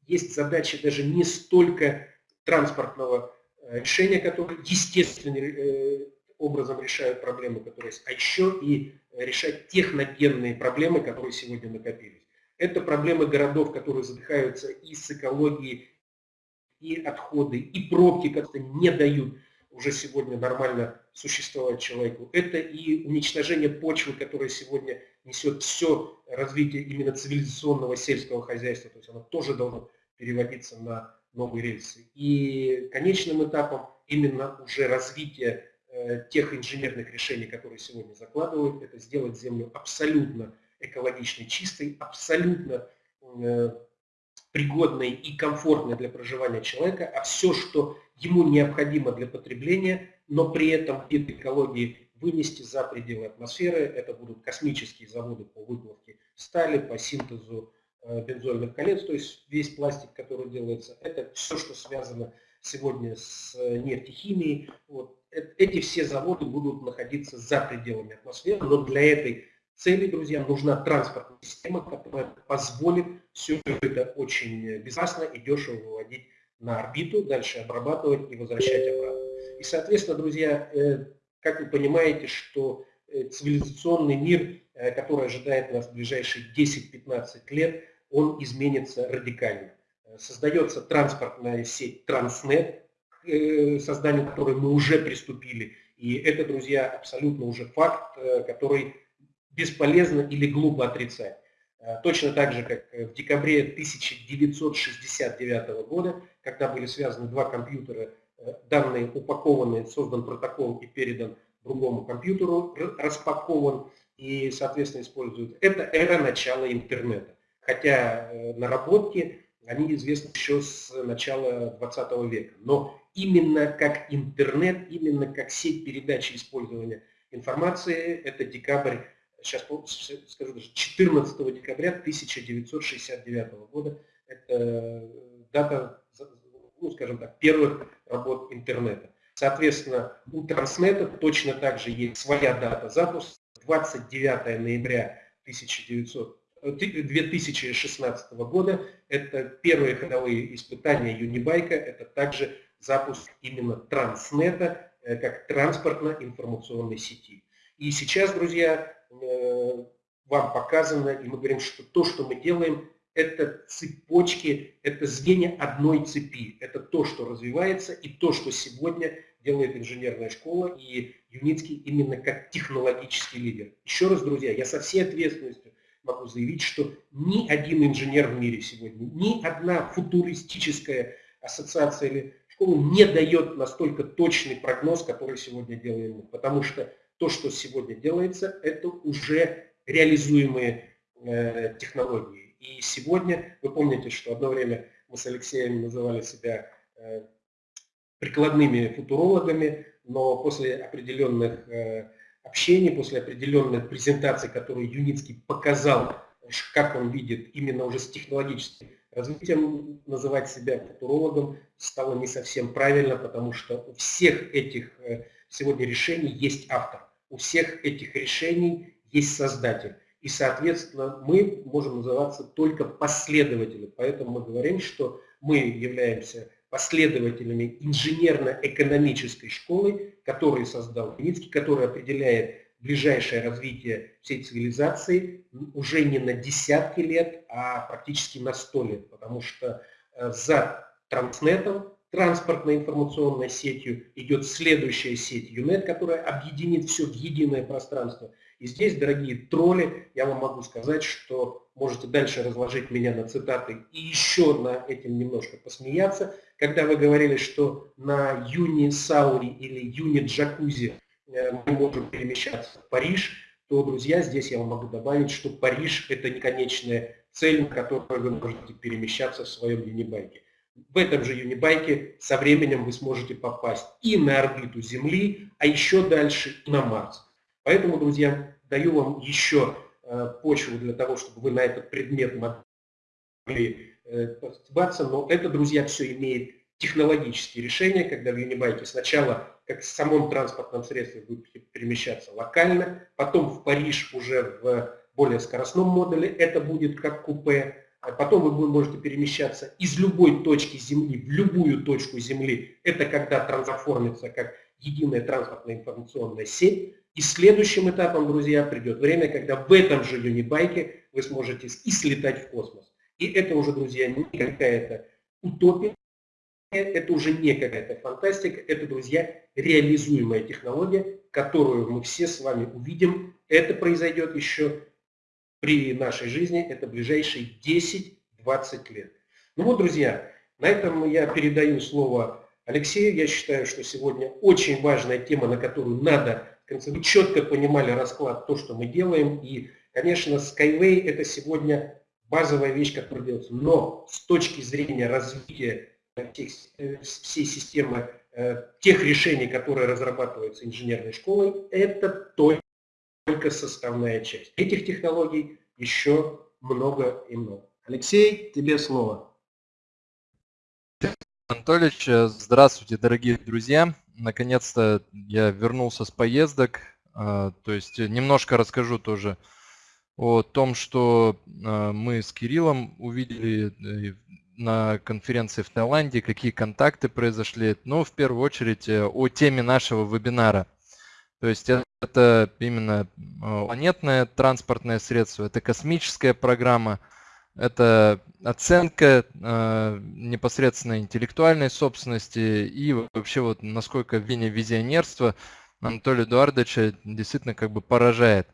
есть задача даже не столько транспортного решения, которое естественным образом решают проблемы, которые есть, а еще и решать техногенные проблемы, которые сегодня накопились. Это проблемы городов, которые задыхаются и с экологией, и отходы, и пробки, которые не дают уже сегодня нормально существовать человеку. Это и уничтожение почвы, которое сегодня несет все развитие именно цивилизационного сельского хозяйства. То есть оно тоже должно переводиться на новые рельсы. И конечным этапом именно уже развитие э, тех инженерных решений, которые сегодня закладывают, это сделать Землю абсолютно экологичной, чистой, абсолютно э, пригодной и комфортной для проживания человека, а все, что ему необходимо для потребления, но при этом вид экологии вынести за пределы атмосферы. Это будут космические заводы по выплавке стали, по синтезу бензольных колец, то есть весь пластик, который делается. Это все, что связано сегодня с э, нефтехимией. Вот. Эти все заводы будут находиться за пределами атмосферы, но для этой цели, друзья, нужна транспортная система, которая позволит все это очень безопасно и дешево выводить на орбиту, дальше обрабатывать и возвращать обратно. И, соответственно, друзья, э, как вы понимаете, что э, цивилизационный мир, э, который ожидает нас в ближайшие 10-15 лет, он изменится радикально. Создается транспортная сеть Транснет, к созданию которой мы уже приступили. И это, друзья, абсолютно уже факт, который бесполезно или глупо отрицать. Точно так же, как в декабре 1969 года, когда были связаны два компьютера данные упакованы, создан протокол и передан другому компьютеру, распакован и, соответственно, используют. Это эра начала интернета. Хотя э, наработки, они известны еще с начала 20 века. Но именно как интернет, именно как сеть передачи использования информации, это декабрь, сейчас скажу даже, 14 декабря 1969 года. Это э, дата ну, скажем так, первых работ интернета. Соответственно, у Транснета точно так же есть своя дата запуска. 29 ноября 1900, 2016 э, года. Это первые ходовые испытания Юнибайка. Это также запуск именно Транснета э, как транспортно-информационной сети. И сейчас, друзья, э, вам показано, и мы говорим, что то, что мы делаем, это цепочки, это звенья одной цепи. Это то, что развивается и то, что сегодня делает инженерная школа и Юницкий именно как технологический лидер. Еще раз, друзья, я со всей ответственностью могу заявить, что ни один инженер в мире сегодня, ни одна футуристическая ассоциация или школа не дает настолько точный прогноз, который сегодня делаем мы. Потому что то, что сегодня делается, это уже реализуемые э, технологии. И сегодня, вы помните, что одно время мы с Алексеем называли себя э, прикладными футурологами, но после определенных э, общений, после определенных презентаций, которые Юницкий показал, как он видит именно уже с технологическим развитием, называть себя футурологом стало не совсем правильно, потому что у всех этих э, сегодня решений есть автор, у всех этих решений есть создатель. И, соответственно, мы можем называться только последователями. Поэтому мы говорим, что мы являемся последователями инженерно-экономической школы, которую создал Юницкий, которая определяет ближайшее развитие всей цивилизации уже не на десятки лет, а практически на сто лет. Потому что э, за транснетом, транспортной информационной сетью, идет следующая сеть ЮНЕТ, которая объединит все в единое пространство – и здесь, дорогие тролли, я вам могу сказать, что можете дальше разложить меня на цитаты и еще на этим немножко посмеяться. Когда вы говорили, что на Юни Саури или Юни Джакузи э, мы можем перемещаться в Париж, то, друзья, здесь я вам могу добавить, что Париж – это не конечная цель, на которую вы можете перемещаться в своем юнибайке. В этом же юнибайке со временем вы сможете попасть и на орбиту Земли, а еще дальше на Марс. Поэтому, друзья, даю вам еще э, почву для того, чтобы вы на этот предмет могли э, постебаться, но это, друзья, все имеет технологические решения, когда в Юнибайке сначала, как в самом транспортном средстве, будете перемещаться локально, потом в Париж уже в более скоростном модуле, это будет как купе, а потом вы можете перемещаться из любой точки Земли в любую точку Земли, это когда трансформится как единая транспортная информационная сеть, и следующим этапом, друзья, придет время, когда в этом же юнибайке вы сможете и слетать в космос. И это уже, друзья, не какая-то утопия, это уже не какая-то фантастика, это, друзья, реализуемая технология, которую мы все с вами увидим. Это произойдет еще при нашей жизни, это ближайшие 10-20 лет. Ну вот, друзья, на этом я передаю слово Алексею. Я считаю, что сегодня очень важная тема, на которую надо мы четко понимали расклад, то, что мы делаем. И, конечно, Skyway это сегодня базовая вещь, которая делается. Но с точки зрения развития тех, э, всей системы э, тех решений, которые разрабатываются инженерной школой, это только составная часть. Этих технологий еще много и много. Алексей, тебе слово. Анатольевич, э, здравствуйте, дорогие друзья наконец-то я вернулся с поездок. А, то есть немножко расскажу тоже о том, что а, мы с Кириллом увидели, на конференции в Таиланде, какие контакты произошли. Ну, в первую очередь о теме нашего вебинара. То есть это именно планетное транспортное средство, это космическая программа, это оценка э, непосредственно интеллектуальной собственности и вообще вот насколько вене визионерства Анатолия Эдуардовича действительно как бы поражает.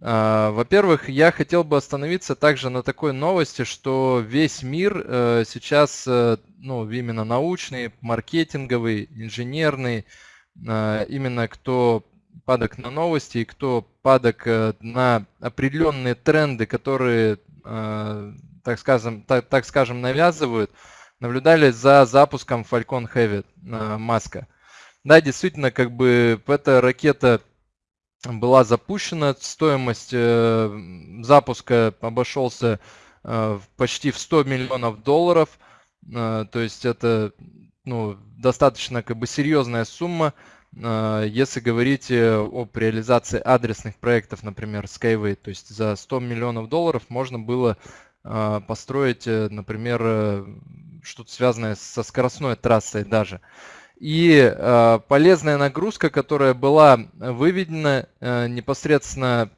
Э, Во-первых, я хотел бы остановиться также на такой новости, что весь мир э, сейчас, э, ну, именно научный, маркетинговый, инженерный, э, именно кто падок на новости и кто падок на определенные тренды, которые так скажем, так, так скажем, навязывают, наблюдали за запуском Falcon Heavy э, Маска. Да, действительно, как бы эта ракета была запущена, стоимость э, запуска обошелся почти в 100 миллионов долларов, то есть это ну, достаточно как бы серьезная сумма. А, если говорить э, об реализации адресных проектов, например, Skyway, то есть за 100 миллионов долларов можно было а, построить, э, например, э, что-то связанное со скоростной трассой даже. И э, полезная нагрузка, которая была выведена непосредственно,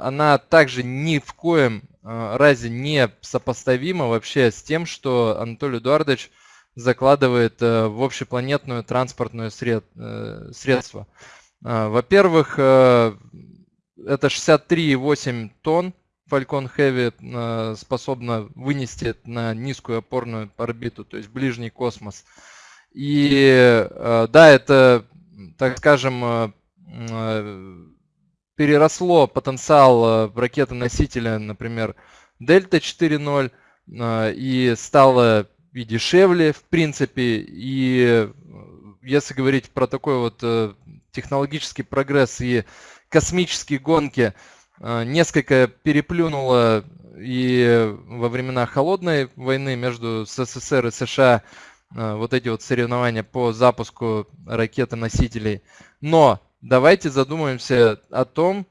она также ни в коем разе не сопоставима вообще с тем, что Анатолий Эдуардович закладывает э, в общепланетную транспортное сред, э, средство. Э, во-первых, это 63,8 тонн Falcon Heavy способна вынести на низкую опорную орбиту, то есть ближний космос. И да, это, так скажем, переросло потенциал ракеты-носителя, например, Дельта 4.0 и стало и дешевле, в принципе. И э, если говорить про такой вот э, технологический прогресс и космические гонки, э, несколько переплюнуло и во времена холодной войны между СССР и США вот эти вот соревнования по запуску ракеты-носителей. Но давайте задумаемся о том,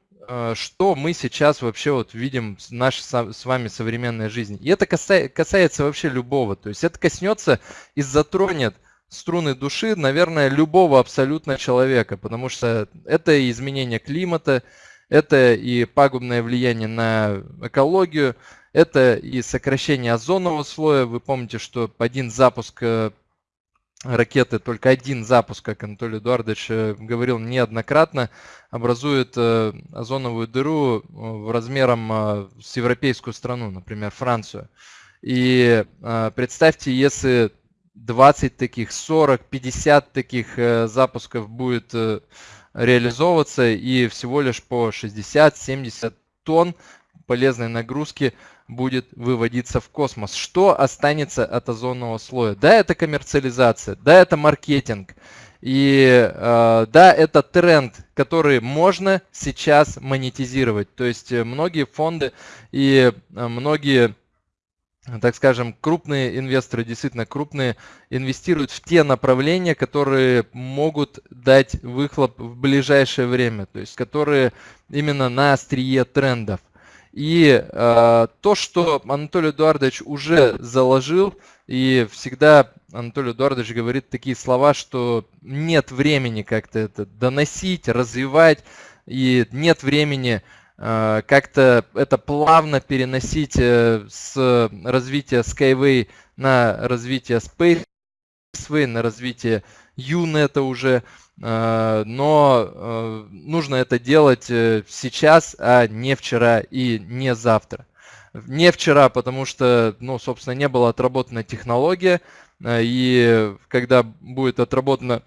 что мы сейчас вообще вот видим в нашей с вами современной жизни. И это касается вообще любого. То есть это коснется и затронет струны души, наверное, любого абсолютно человека, потому что это и изменение климата, это и пагубное влияние на экологию, это и сокращение озонового слоя. Вы помните, что один запуск э, ракеты, только один запуск, как Анатолий Эдуардович э, говорил неоднократно, образует э, озоновую дыру э, в размером с европейскую страну, например, Францию. И представьте, если 20 таких, 40, 50 таких запусков будет реализовываться и всего лишь по 60-70 тонн полезной нагрузки будет выводиться в космос. Что останется от озонного слоя? Да, это коммерциализация, да, это маркетинг. И э, да, это тренд, который можно сейчас монетизировать. То есть э, многие фонды и э, многие, так скажем, крупные инвесторы, действительно крупные, инвестируют в те направления, которые могут дать выхлоп в ближайшее время. То есть которые именно на острие трендов. И э, то, что Анатолий Эдуардович уже заложил, и всегда Анатолий Эдуардович говорит такие слова, что нет времени как-то это доносить, развивать, и нет времени э, как-то это плавно переносить э, с развития Skyway на развитие Spaceway, на развитие UNET уже. Э, но э, нужно это делать э, сейчас, а не вчера и не завтра. Не вчера, потому что, ну, собственно, не была отработана технология, и когда будет отработано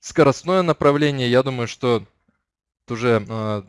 скоростное направление, я думаю, что уже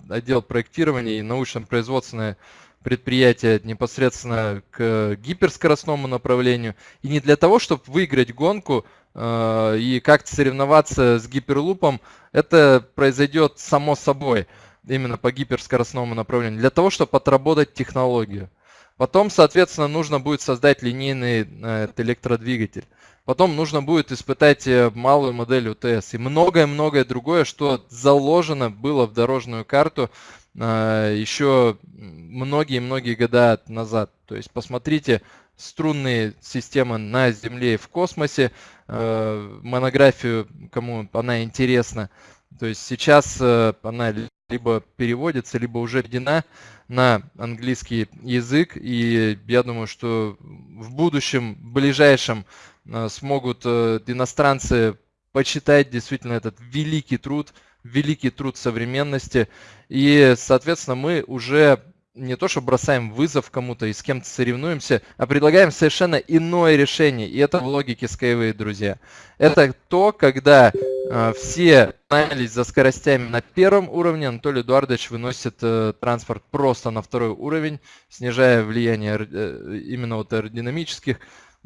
отдел проектирования и научно-производственное предприятие непосредственно к гиперскоростному направлению. И не для того, чтобы выиграть гонку, и как-то соревноваться с гиперлупом, это произойдет само собой, именно по гиперскоростному направлению, для того, чтобы отработать технологию. Потом, соответственно, нужно будет создать линейный э, электродвигатель. Потом нужно будет испытать э, малую модель УТС и многое-многое другое, что заложено было в дорожную карту еще многие-многие года назад. То есть посмотрите струнные системы на Земле и в космосе. Э, монографию, кому она интересна. То есть сейчас э, она либо переводится, либо уже введена на английский язык. И я думаю, что в будущем, в ближайшем э, смогут иностранцы почитать действительно этот великий труд, великий труд современности. И, соответственно, мы уже не то, что бросаем вызов кому-то и с кем-то соревнуемся, а предлагаем совершенно иное решение. И это в логике Skyway, друзья. Это то, когда э, все гнались за скоростями на первом уровне, Анатолий Эдуардович выносит э, транспорт просто на второй уровень, снижая влияние э, именно вот аэродинамических,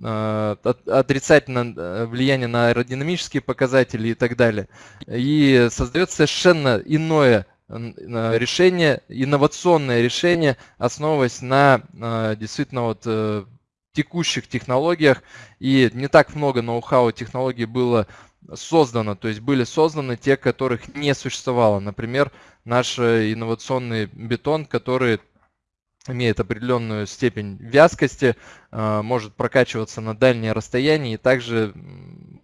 э, отрицательное э, влияние на аэродинамические показатели и так далее. И создает совершенно иное решение, инновационное решение, основываясь на а, действительно вот э, текущих технологиях. И не так много ноу-хау технологий было создано, то есть были созданы те, которых не существовало. Например, наш э, инновационный бетон, который имеет определенную степень вязкости, а, может прокачиваться на дальние расстояния и также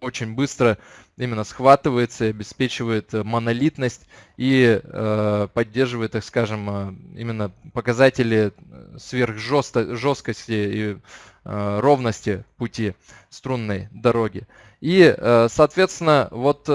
очень быстро именно схватывается и обеспечивает монолитность и э, поддерживает, так скажем, э, именно показатели сверхжесткости и э, ровности пути струнной дороги. И, соответственно, вот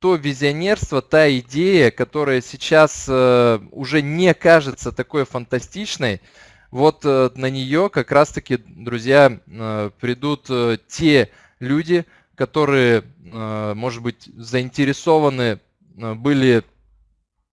то визионерство, та идея, которая сейчас э, уже не кажется такой фантастичной, вот э, на нее как раз-таки, друзья, э, придут те люди, которые, может быть, заинтересованы были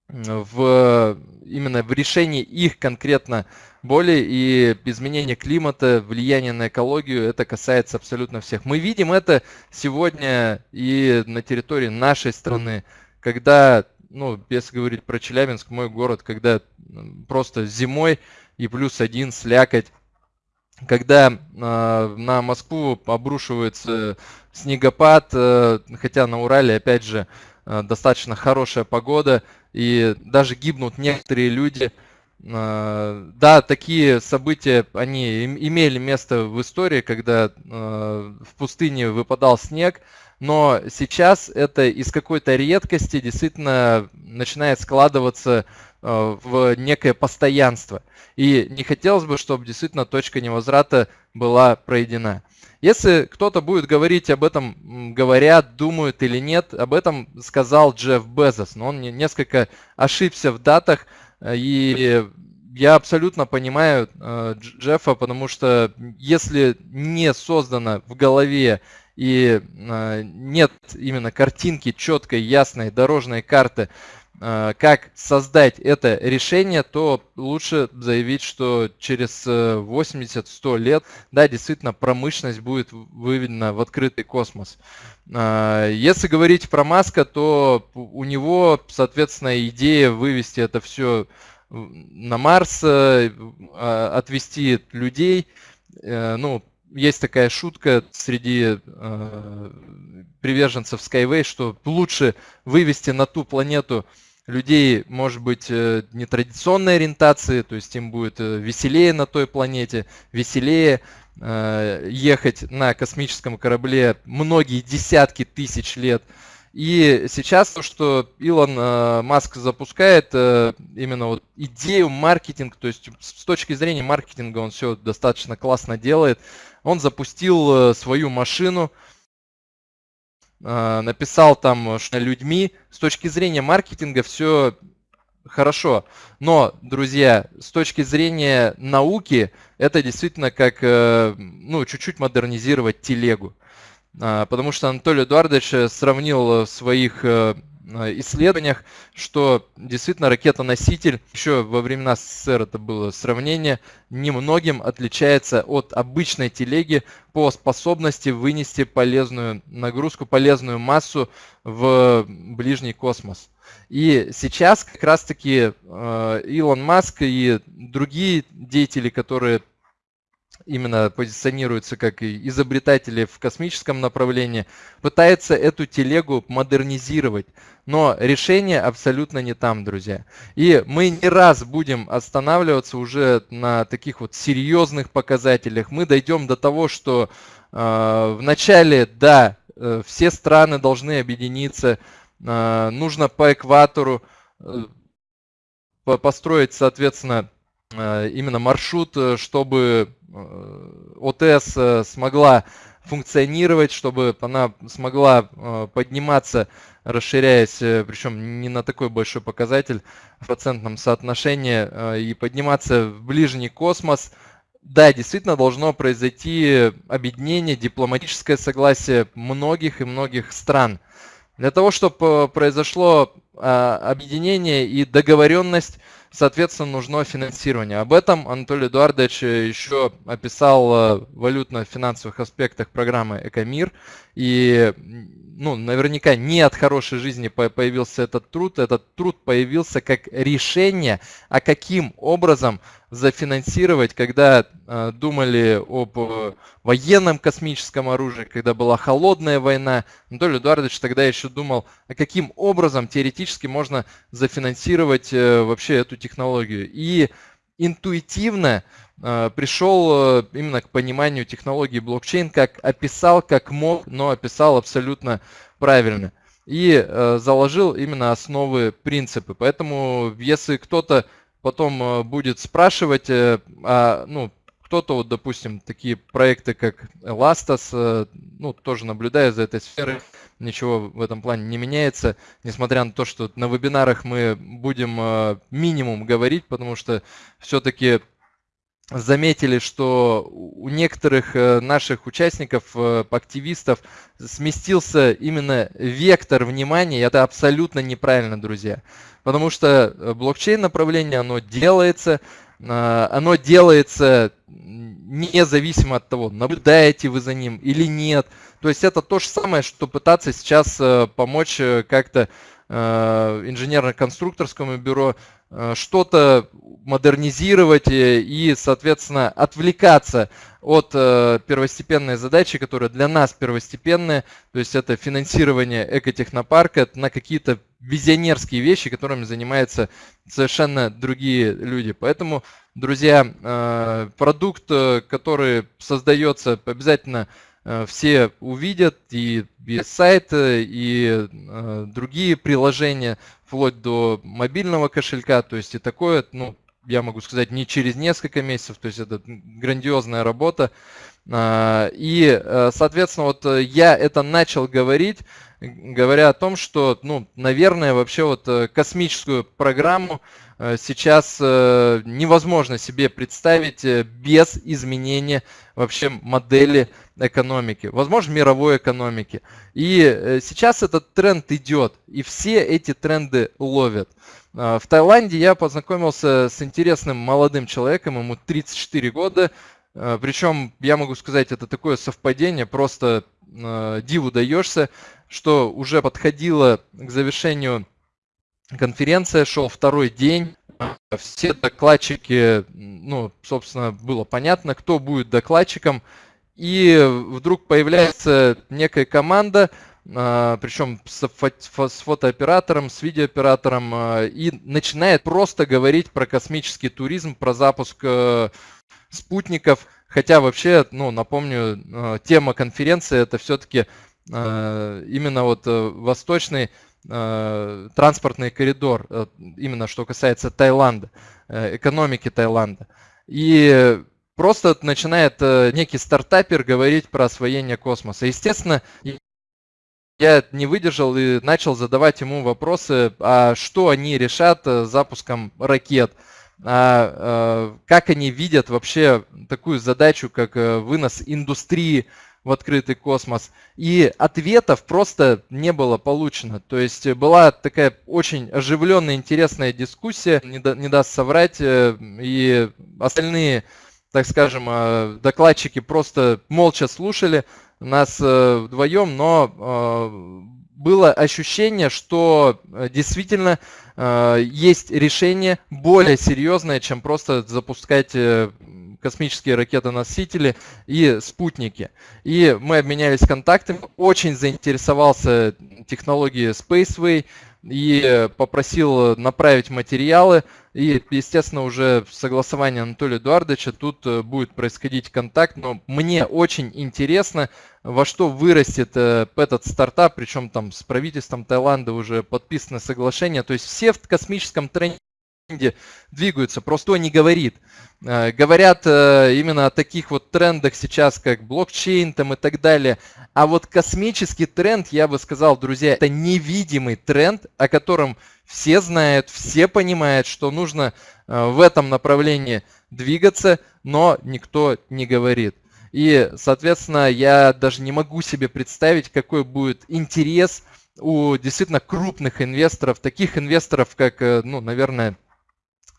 в именно в решении их конкретно боли и изменение климата, влияние на экологию, это касается абсолютно всех. Мы видим это сегодня и на территории нашей страны, когда, ну, если говорить про Челябинск, мой город, когда просто зимой и плюс один слякоть, когда э, на Москву обрушивается снегопад, э, хотя на Урале, опять же, э, достаточно хорошая погода, и даже гибнут некоторые люди. А, да, такие события, они имели место в истории, когда а, в пустыне выпадал снег, но сейчас это из какой-то редкости действительно начинает складываться а, в некое постоянство. И не хотелось бы, чтобы действительно точка невозврата была пройдена. Если кто-то будет говорить об этом, говорят, думают или нет, об этом сказал Джефф Безос, но он несколько ошибся в датах, и я абсолютно понимаю э, Джеффа, потому что если не создано в голове и э, нет именно картинки четкой, ясной, дорожной карты, Э, как создать это решение, то лучше заявить, что через 80-100 э, лет, да, действительно промышленность будет выведена в открытый космос. Э, если говорить про Маска, то у него, соответственно, идея вывести это все на Марс, отвести людей, ну, есть такая шутка среди э, приверженцев Skyway, что лучше вывести на ту планету людей, может быть, э, нетрадиционной ориентации, то есть им будет э, веселее на той планете, веселее э, ехать на космическом корабле многие десятки тысяч лет. И сейчас то, что Илон Маск запускает, именно вот идею маркетинг, то есть с точки зрения маркетинга он все достаточно классно делает. Он запустил свою машину, написал там что людьми. С точки зрения маркетинга все хорошо. Но, друзья, с точки зрения науки, это действительно как, э, ну, чуть-чуть модернизировать телегу. А, потому что Анатолий Эдуардович сравнил в своих э, Э, исследованиях, что действительно ракета-носитель, еще во времена СССР это было сравнение, немногим отличается от обычной телеги по способности вынести полезную нагрузку, полезную массу в ближний космос. И сейчас как раз-таки э, Илон Маск и другие деятели, которые именно позиционируются как изобретатели в космическом направлении, пытаются эту телегу модернизировать. Но решение абсолютно не там, друзья. И мы не раз будем останавливаться уже на таких вот серьезных показателях. Мы дойдем до того, что э, в начале, да, э, все страны должны объединиться, э, нужно по экватору э, построить, соответственно, Э, именно маршрут, э, чтобы ОТС смогла функционировать, чтобы она смогла подниматься, расширяясь, причем не на такой большой показатель в процентном соотношении, и подниматься в ближний космос. Да, действительно должно произойти объединение, дипломатическое согласие многих и многих стран. Для того, чтобы произошло объединение и договоренность, соответственно, нужно финансирование. Об этом Анатолий Эдуардович еще описал э, в валютно-финансовых аспектах программы «Экомир». И ну, наверняка не от хорошей жизни появился этот труд. Этот труд появился как решение, а каким образом зафинансировать, когда э, думали об э, военном космическом оружии, когда была холодная война. Анатолий Эдуардович тогда еще думал, а каким образом теоретически можно зафинансировать э, вообще эту технологию. И интуитивно э, пришел э, именно к пониманию технологии блокчейн, как описал, как мог, но описал абсолютно правильно. И э, заложил именно основы, принципы. Поэтому если кто-то потом э, будет спрашивать, э, а, ну, кто-то, вот, допустим, такие проекты, как Elastos, э, ну, тоже наблюдая за этой сферой, ничего в этом плане не меняется, несмотря на то, что на вебинарах мы будем минимум говорить, потому что все-таки заметили, что у некоторых наших участников, активистов сместился именно вектор внимания, и это абсолютно неправильно, друзья. Потому что э, блокчейн направление, оно делается, э, оно делается независимо от того, наблюдаете вы за ним или нет. То есть это то же самое, что пытаться сейчас э, помочь как-то инженерно-конструкторскому бюро что-то модернизировать и, соответственно, отвлекаться от первостепенной задачи, которая для нас первостепенная, то есть это финансирование экотехнопарка на какие-то визионерские вещи, которыми занимаются совершенно другие люди. Поэтому, друзья, э, продукт, э, который создается, обязательно э, все увидят, и весь сайт, и другие приложения, вплоть до мобильного кошелька, то есть и такое, ну, я могу сказать, не через несколько месяцев, то есть это грандиозная работа. И, соответственно, вот я это начал говорить, говоря о том, что, ну, наверное, вообще вот э, космическую программу э, сейчас э, невозможно себе представить без изменения вообще модели экономики, возможно, мировой экономики. И сейчас этот тренд идет, и все эти тренды ловят. В Таиланде я познакомился с интересным молодым человеком, ему 34 года, причем, я могу сказать, это такое совпадение, просто диву даешься что уже подходила к завершению конференция, шел второй день. Все докладчики, ну, собственно, было понятно, кто будет докладчиком. И вдруг появляется некая команда, а, причем с, фотооператором, с видеооператором, а, и начинает просто говорить про космический туризм, про запуск э, спутников. Хотя вообще, ну, напомню, э, тема конференции это все-таки Э, именно вот восточный транспортный коридор, именно что касается Таиланда, экономики Таиланда. И просто начинает некий стартапер говорить про освоение космоса. Естественно, я не выдержал и начал задавать ему вопросы, а что они решат запуском ракет, а, как они видят вообще такую задачу, как вынос индустрии в открытый космос. И ответов просто не было получено. То есть была такая очень оживленная, интересная дискуссия, не, да, не даст соврать, э, и остальные, так скажем, э, докладчики просто молча слушали нас э, вдвоем, но было ощущение, что действительно есть решение более серьезное, чем просто запускать космические ракеты-носители и спутники. И мы обменялись контактами. Очень заинтересовался технологией Spaceway и попросил направить материалы. И, естественно, уже согласование Анатолия Эдуардовича, тут э, будет происходить контакт. Но мне очень интересно, во что вырастет э, этот стартап, причем там с правительством Таиланда уже подписано соглашение. То есть все в космическом тренде двигаются, просто не говорит. Э, говорят э, именно о таких вот трендах сейчас, как блокчейн там и так далее. А вот космический тренд, я бы сказал, друзья, это невидимый тренд, о котором все знают, все понимают, что нужно э, в этом направлении двигаться, но никто не говорит. И, соответственно, я даже не могу себе представить, какой будет интерес у действительно крупных инвесторов, таких инвесторов, как, ну, наверное,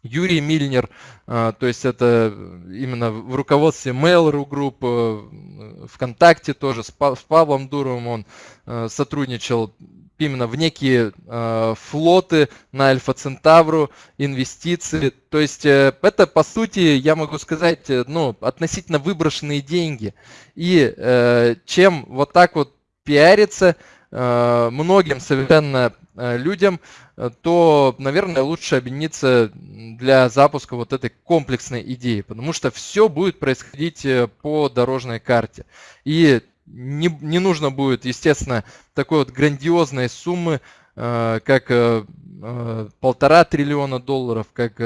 Юрий Мильнер, а, то есть это именно в руководстве Mail.ru Group, э, ВКонтакте тоже, с Павлом Дуровым он э, сотрудничал именно в некие э, флоты на Альфа Центавру, инвестиции. То есть это, по сути, я могу сказать, ну, относительно выброшенные деньги. И чем вот так вот пиариться, многим совершенно людям Э, то, наверное, лучше объединиться для запуска вот этой комплексной идеи, потому что все будет происходить э, по дорожной карте. И не, не нужно будет, естественно, такой вот грандиозной суммы, э, как полтора триллиона долларов, как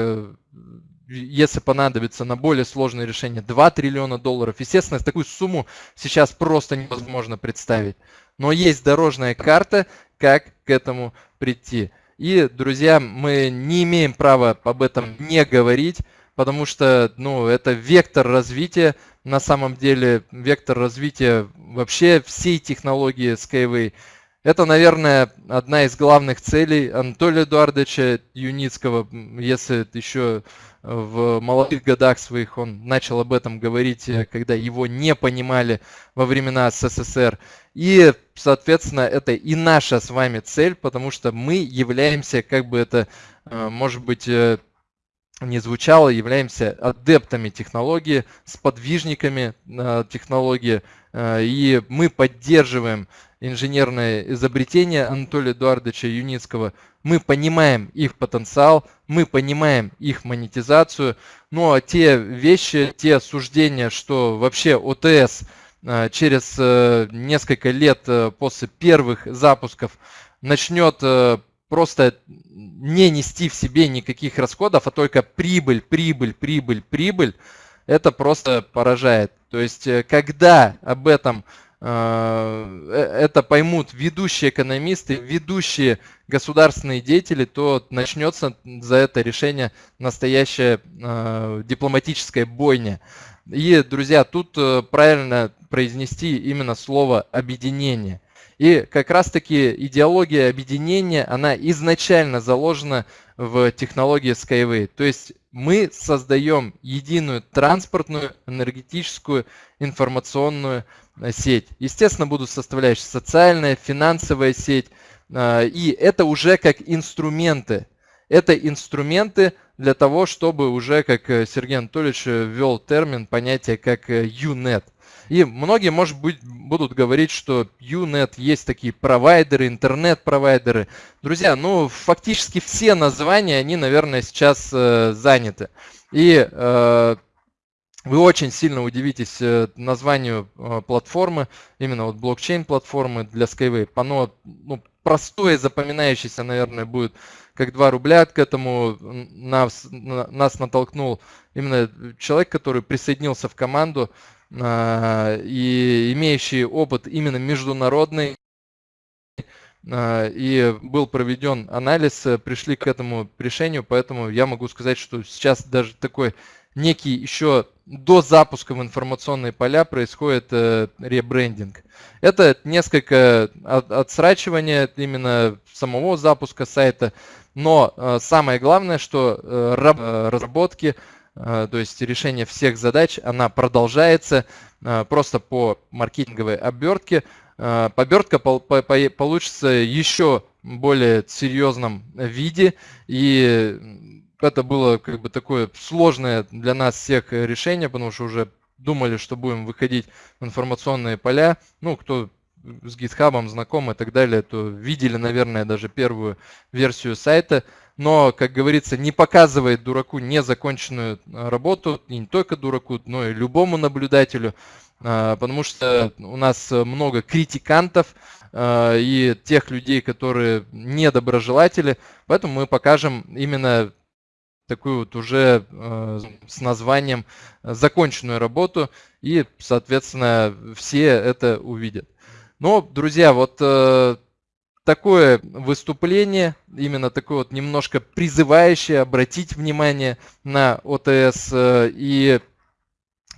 если понадобится на более сложное решение 2 триллиона долларов. Естественно, такую сумму сейчас просто невозможно представить. Но есть дорожная карта, как к этому прийти. И, друзья, мы не имеем права об этом не говорить, потому что ну, это вектор развития, на самом деле вектор развития вообще всей технологии Skyway. Это, наверное, одна из главных целей Анатолия Эдуардовича Юницкого, если еще в молодых годах своих он начал об этом говорить, когда его не понимали во времена СССР. И, соответственно, это и наша с вами цель, потому что мы являемся, как бы это, э, может быть, э, не звучало, являемся адептами технологии, сподвижниками э, технологии, и мы поддерживаем инженерное изобретение Анатолия Эдуардовича Юницкого. Мы понимаем их потенциал, мы понимаем их монетизацию, но те вещи, те суждения, что вообще ОТС – Э, через э, несколько лет э, после первых запусков начнет просто не нести в себе никаких расходов, а только прибыль, прибыль, прибыль, прибыль, это просто поражает. То есть, когда об этом это поймут ведущие экономисты, ведущие государственные деятели, то начнется за это решение настоящая дипломатическая бойня. И, друзья, тут правильно произнести именно слово объединение. И как раз-таки идеология объединения, она изначально заложена в технологии Skyway. То есть мы создаем единую транспортную, энергетическую, информационную э, сеть. Естественно, будут составляющие социальная, финансовая сеть. Э, и это уже как инструменты. Это инструменты для того, чтобы уже, как э, Сергей Анатольевич ввел термин, понятие как UNET. И многие, может быть, будут говорить, что UNET есть такие провайдеры, интернет-провайдеры. Друзья, ну, фактически все названия, они, наверное, сейчас э, заняты. И э, вы очень сильно удивитесь э, названию э, платформы, именно вот блокчейн-платформы для Skyway. Оно ну, простое, запоминающееся, наверное, будет как 2 рубля. К этому нас, нас натолкнул именно человек, который присоединился в команду а, и имеющий опыт именно международный, а, и был проведен анализ, э, пришли к этому решению, поэтому я могу сказать, что сейчас даже такой некий еще до запуска в информационные поля происходит э, ребрендинг. Это несколько отсрачивания именно самого запуска сайта, но э, самое главное, что разработки Э, то есть решение всех задач, она продолжается э, просто по маркетинговой обертке. Э, обертка получится еще более серьезном виде и это было как бы такое сложное для нас всех решение, потому что уже думали, что будем выходить в информационные поля. Ну, кто с GitHub знаком и так далее, то видели, наверное, даже первую версию сайта. Но, как говорится, не показывает дураку незаконченную работу, и не только дураку, но и любому наблюдателю, а, потому что у нас много критикантов и тех людей, которые недоброжелатели, поэтому мы покажем именно такую вот уже э, с названием законченную работу, и, соответственно, все это увидят. Но, друзья, вот э, такое выступление, именно такое вот немножко призывающее обратить внимание на ОТС. Э, и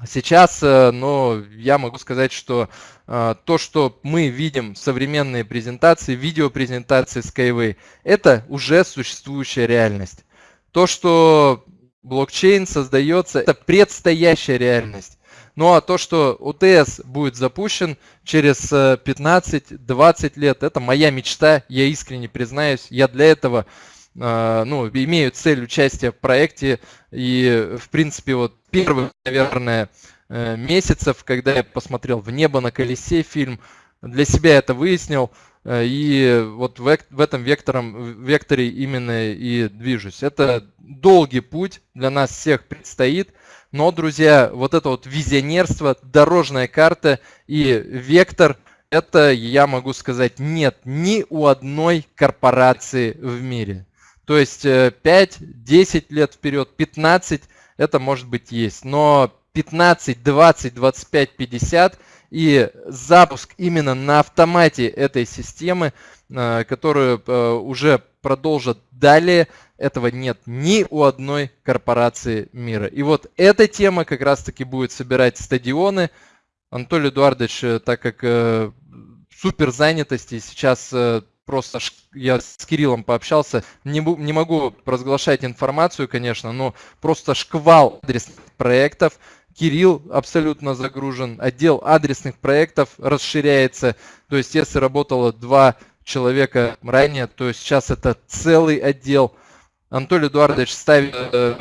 сейчас, э, но я могу сказать, что э, то, что мы видим современные презентации, видеопрезентации Skyway, это уже существующая реальность. То, что блокчейн создается, это предстоящая реальность. Ну а то, что УТС будет запущен через 15-20 э, лет, это моя мечта, я искренне признаюсь. Я для этого э, ну, имею цель участия в проекте. И, в принципе, вот первых, наверное, э, месяцев, когда я посмотрел «В небо на колесе» фильм, для себя это выяснил. И вот в, в этом вектором, векторе именно и движусь. Это долгий путь для нас всех предстоит. Но, друзья, вот это вот визионерство, дорожная карта и вектор, это, я могу сказать, нет ни у одной корпорации в мире. То есть 5, э, 10 лет вперед, 15, это может быть есть. Но 15, 20, 25, 50 и запуск именно на автомате этой системы, э, которую э, уже продолжат далее, этого нет ни у одной корпорации мира. И вот эта тема как раз-таки будет собирать стадионы. Анатолий Эдуардович, э, так как супер занятости, сейчас просто я с Кириллом пообщался, не, не могу разглашать информацию, конечно, но просто шквал адресных проектов, Кирилл абсолютно загружен, отдел адресных проектов расширяется. То есть если работало два человека ранее, то сейчас это целый отдел. Анатолий Эдуардович ставит э,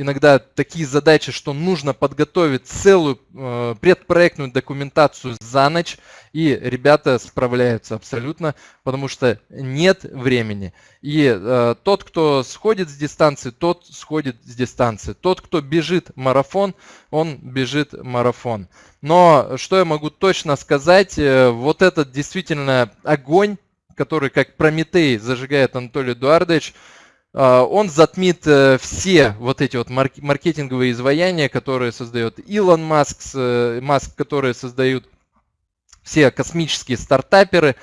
иногда такие задачи, что нужно подготовить целую э, предпроектную документацию за ночь, и ребята справляются абсолютно, потому что нет времени. И э, тот, кто сходит с дистанции, тот сходит с дистанции. Тот, кто бежит марафон, он бежит марафон. Но что я могу точно сказать, вот этот действительно огонь, который как Прометей зажигает Анатолий Эдуардович, он затмит э, все вот эти вот маркетинговые изваяния, которые создает Илон Маск, э, Маск, которые создают все космические стартаперы.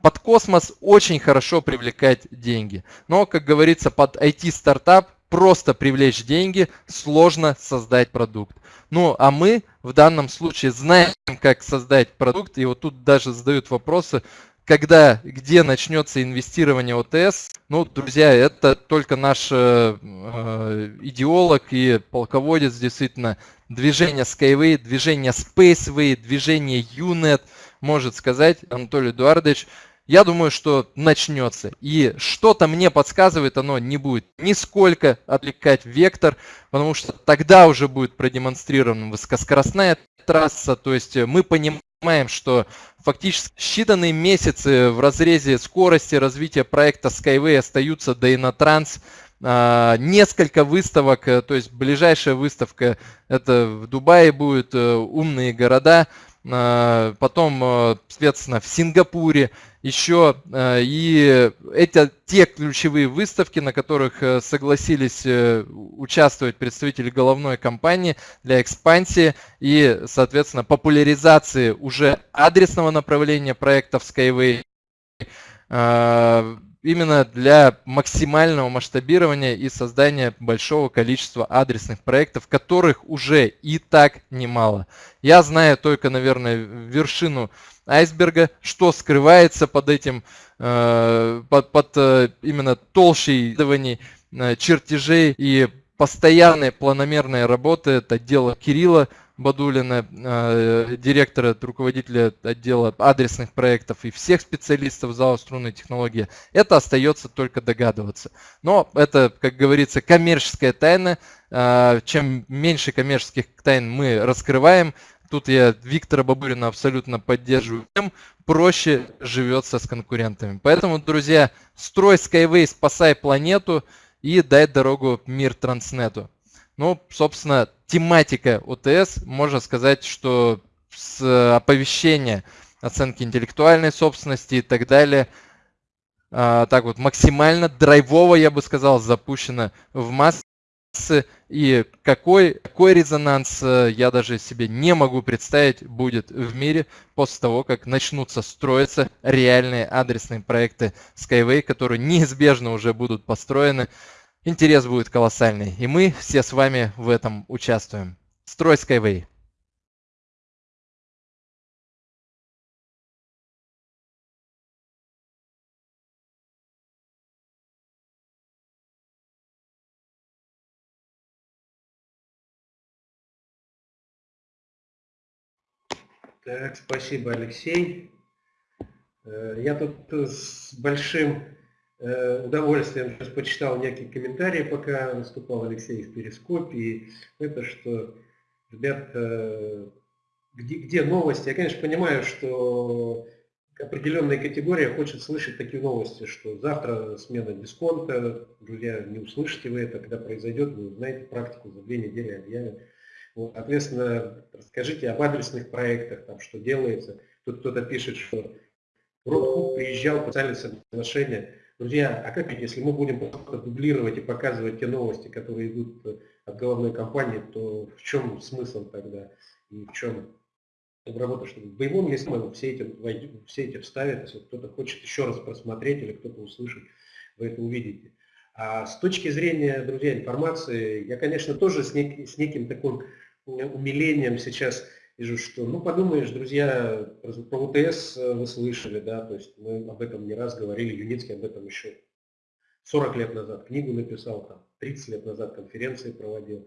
Под космос очень хорошо привлекать деньги. Но, как говорится, под IT-стартап просто привлечь деньги, сложно создать продукт. Ну, а мы в данном случае знаем, как создать продукт. И вот тут даже задают вопросы, когда, где начнется инвестирование ОТС, ну, друзья, это только наш э, э, идеолог и полководец, действительно, движение Skyway, движение Spaceway, движение UNET может сказать, Анатолий Эдуардович, я думаю, что начнется. И что-то мне подсказывает, оно не будет нисколько отвлекать вектор, потому что тогда уже будет продемонстрирована высокоскоростная трасса, то есть мы понимаем, понимаем, что фактически считанные месяцы в разрезе скорости развития проекта Skyway остаются до Инотранс. А, несколько выставок, э, то есть ближайшая выставка это в Дубае будет, э, умные города. А, потом, э, соответственно, в Сингапуре еще. Э, и это те ключевые выставки, на которых э, согласились участвовать представители головной компании для экспансии и, соответственно, популяризации уже адресного направления проектов Skyway именно для максимального масштабирования и создания большого количества адресных проектов, которых уже и так немало. Я знаю только, наверное, вершину айсберга, что скрывается под этим, э, под, под э, именно толщей исследований, э, чертежей и постоянной планомерной работы от отдела Кирилла Бадулина, э, директора, руководителя отдела адресных проектов и всех специалистов зала струнной технологии, это остается только догадываться. Но это, как говорится, коммерческая тайна. Э, чем меньше коммерческих тайн мы раскрываем, тут я Виктора Бабурина абсолютно поддерживаю, тем проще живется с конкурентами. Поэтому, друзья, строй Skyway, спасай планету и дай дорогу мир Транснету. Ну, собственно, тематика ОТС, можно сказать, что с оповещения оценки интеллектуальной собственности и так далее, а, так вот максимально драйвово, я бы сказал, запущено в массы. И какой, какой резонанс э, я даже себе не могу представить будет в мире после того, как начнутся строиться реальные адресные проекты Skyway, которые неизбежно уже будут построены интерес будет колоссальный. И мы все с вами в этом участвуем. Строй Skyway. Так, спасибо, Алексей. Э, я тут с большим Э, удовольствием сейчас почитал некие комментарии, пока выступал Алексей в Перископе. И это, что, ребят, э, где, где новости? Я, конечно, понимаю, что определенная категория хочет слышать такие новости, что завтра смена дисконта, друзья, не услышите вы это, когда произойдет, вы узнаете практику, за две недели объявят. Вот, соответственно, расскажите об адресных проектах, там, что делается. Тут кто-то пишет, что Ротхук приезжал, подписали соглашение Друзья, а как ведь, если мы будем дублировать и показывать те новости, которые идут э, от головной компании, то в чем смысл тогда? И в чем работа, что в боевом есть смысл, все эти, все эти вставят, если кто-то хочет еще раз просмотреть или кто-то услышать, вы это увидите. А с точки зрения, друзья, информации, я, конечно, тоже с, нек, с неким таким умилением сейчас вижу, что, ну, подумаешь, друзья, про УТС э, вы слышали, да, то есть мы об этом не раз говорили, Юницкий об этом еще 40 лет назад книгу написал, там, 30 лет назад конференции проводил,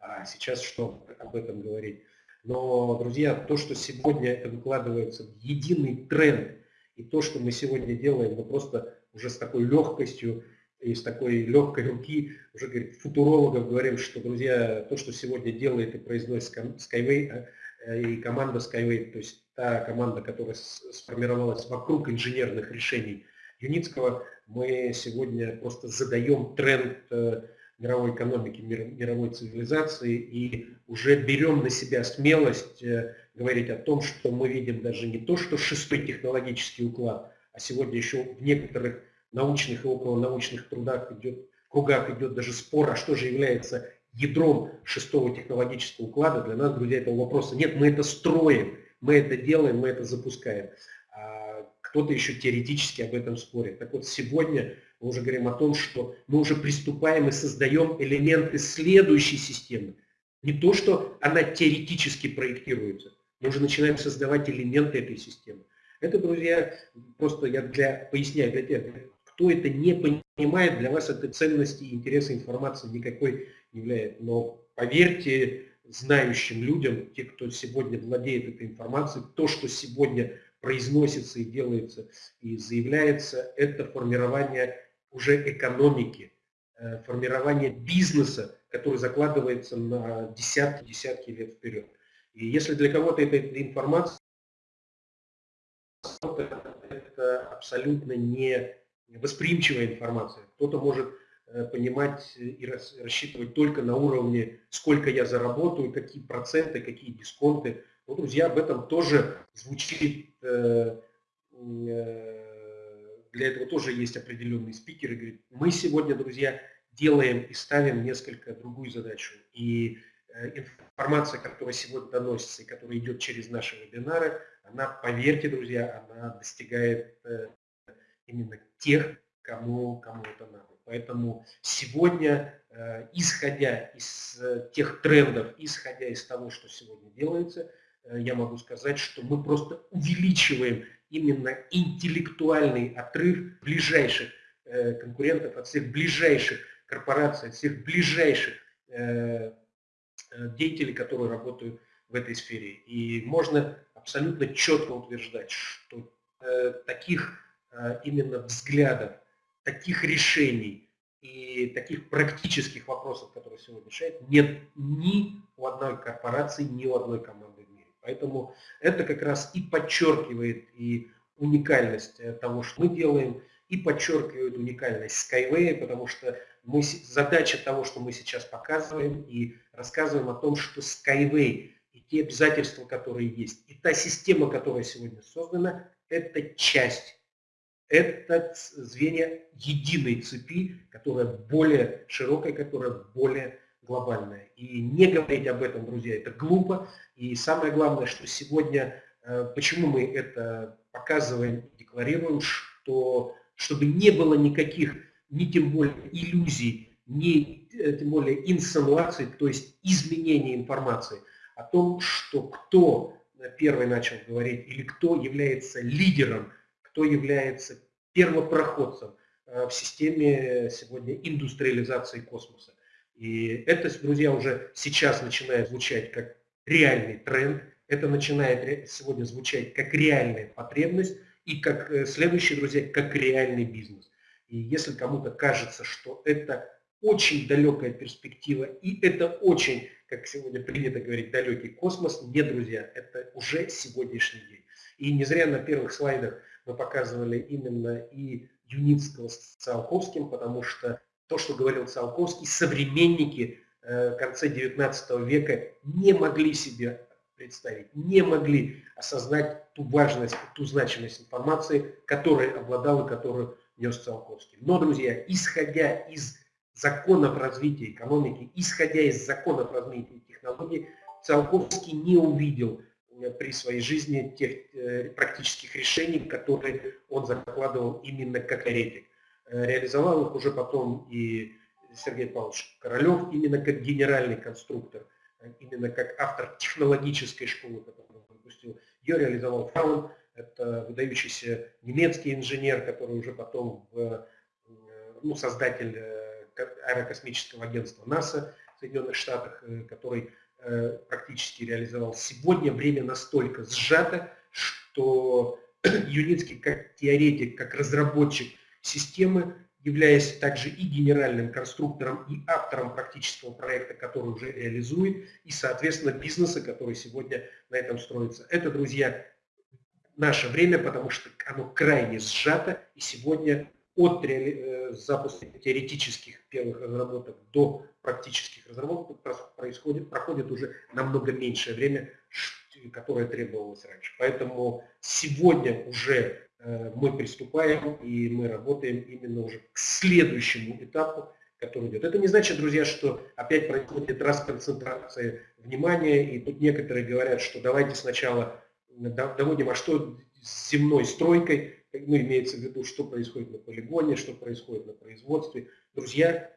а сейчас что об этом говорить. Но, друзья, то, что сегодня это выкладывается в единый тренд, и то, что мы сегодня делаем, мы просто уже с такой легкостью и с такой легкой руки, уже говорит, футурологов говорим, что, друзья, то, что сегодня делает и произносит Skyway, и команда Skyway, то есть та команда, которая сформировалась вокруг инженерных решений Юницкого, мы сегодня просто задаем тренд э, мировой экономики, мировой цивилизации и уже берем на себя смелость э, говорить о том, что мы видим даже не то, что шестой технологический уклад, а сегодня еще в некоторых научных и околонаучных трудах идет, кругах идет даже спор, а что же является ядром шестого технологического уклада, для нас, друзья, этого вопроса нет. Мы это строим, мы это делаем, мы это запускаем. А кто-то еще теоретически об этом спорит. Так вот, сегодня мы уже говорим о том, что мы уже приступаем и создаем элементы следующей системы. Не то, что она теоретически проектируется, мы уже начинаем создавать элементы этой системы. Это, друзья, просто я для, поясняю для тех, кто это не понимает, для вас это ценности и интереса информации никакой является. Но поверьте знающим людям, те, кто сегодня владеет этой информацией, то, что сегодня произносится и делается и заявляется, это формирование уже экономики, э, формирование бизнеса, который закладывается на десятки-десятки лет вперед. И если для кого-то эта информация, это абсолютно не восприимчивая информация. Кто-то может понимать и рассчитывать только на уровне, сколько я заработаю, какие проценты, какие дисконты. Ну, друзья, об этом тоже звучит, э, э, для этого тоже есть определенные спикеры. Говорит, мы сегодня, друзья, делаем и ставим несколько другую задачу. И информация, которая сегодня доносится и которая идет через наши вебинары, она, поверьте, друзья, она достигает именно тех, кому, кому это надо. Поэтому сегодня, э, исходя из э, тех трендов, исходя из того, что сегодня делается, э, я могу сказать, что мы просто увеличиваем именно интеллектуальный отрыв ближайших конкурентов от всех ближайших корпораций, от всех ближайших деятелей, которые работают в этой сфере. И можно абсолютно четко утверждать, что таких именно взглядов, таких решений и таких практических вопросов, которые сегодня решают, нет ни у одной корпорации, ни у одной команды в мире. Поэтому это как раз и подчеркивает и уникальность э, того, что мы делаем, и подчеркивает уникальность Skyway, потому что мы, задача того, что мы сейчас показываем и рассказываем о том, что Skyway и те обязательства, которые есть, и та система, которая сегодня создана, это часть, это звенья единой цепи, которая более широкая, которая более глобальная. И не говорить об этом, друзья, это глупо. И самое главное, что сегодня, э, почему мы это показываем и декларируем, что чтобы не было никаких, ни тем более иллюзий, ни э, тем более инсинуаций, то есть изменения информации о том, что кто первый начал говорить или кто является лидером, кто является первопроходцем э, в системе сегодня индустриализации космоса. И это, друзья, уже сейчас начинает звучать как реальный тренд, это начинает сегодня звучать как реальная потребность и как э, следующий, друзья, как реальный бизнес. И если кому-то кажется, что это очень далекая перспектива и это очень, как сегодня принято говорить, далекий космос, нет, друзья, это уже сегодняшний день. И не зря на первых слайдах мы показывали именно и Юницкого с Циолковским, потому что то, что говорил Циолковский, современники э, конца 19 века не могли себе представить, не могли осознать ту важность, ту значимость информации, которой обладал и которую нес Циолковский. Но, друзья, исходя из законов развития экономики, исходя из законов развития технологий, Циолковский не увидел при своей жизни тех э, практических решений, которые он закладывал именно как теоретик. Э, реализовал их уже потом и Сергей Павлович Королев, именно как генеральный конструктор именно как автор технологической школы, которую он выпустил. Ее реализовал Фраун, это выдающийся немецкий инженер, который уже потом в, ну, создатель э, аэрокосмического агентства НАСА в Соединенных Штатах, э, который э, практически реализовал. Сегодня время настолько сжато, что Юницкий как теоретик, как разработчик системы являясь также и генеральным конструктором, и автором практического проекта, который уже реализует, и, соответственно, бизнеса, который сегодня на этом строится. Это, друзья, наше время, потому что оно крайне сжато, и сегодня от э, запуска теоретических первых разработок до практических разработок происходит, проходит уже намного меньшее время, которое требовалось раньше. Поэтому сегодня уже Э, мы приступаем и мы работаем именно уже к следующему этапу, который идет. Это не значит, друзья, что опять происходит расконцентрация внимания, и тут некоторые говорят, что давайте сначала доводим, а что с земной стройкой, ну, имеется в виду, что происходит на полигоне, что происходит на производстве. Друзья,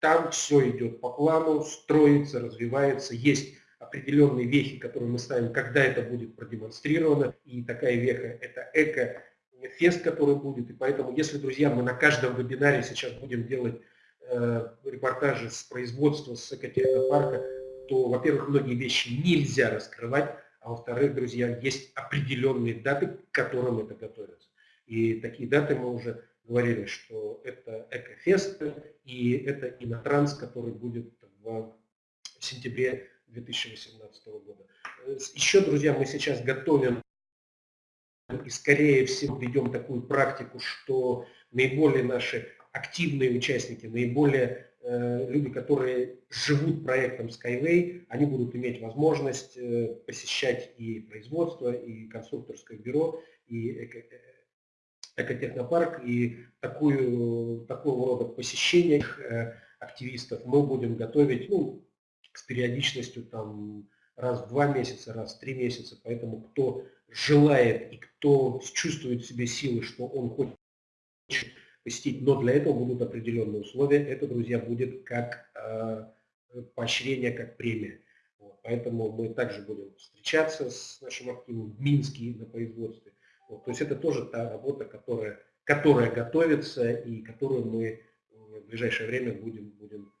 там все идет по плану, строится, развивается, есть определенные вехи, которые мы ставим, когда это будет продемонстрировано, и такая веха – это эко фест, который будет. И поэтому, если, друзья, мы на каждом вебинаре сейчас будем делать э, репортажи с производства, с экотехнопарка, то, во-первых, многие вещи нельзя раскрывать, а во-вторых, друзья, есть определенные даты, к которым это готовится. И такие даты мы уже говорили, что это Экофест и это Инотранс, который будет в сентябре 2018 года. Э, еще, друзья, мы сейчас готовим и скорее всего ведем такую практику, что наиболее наши активные участники, наиболее э, люди, которые живут проектом Skyway, они будут иметь возможность э, посещать и производство, и конструкторское бюро, и э, экотехнопарк, и такую, такого рода посещение э, активистов мы будем готовить ну, с периодичностью там, раз в два месяца, раз в три месяца, поэтому кто желает и кто чувствует в себе силы, что он хочет посетить, но для этого будут определенные условия. Это, друзья, будет как э, поощрение, как премия. Вот, поэтому мы также будем встречаться с нашим активом в Минске на производстве. Вот, то есть это тоже та работа, которая, которая готовится и которую мы в ближайшее время будем, будем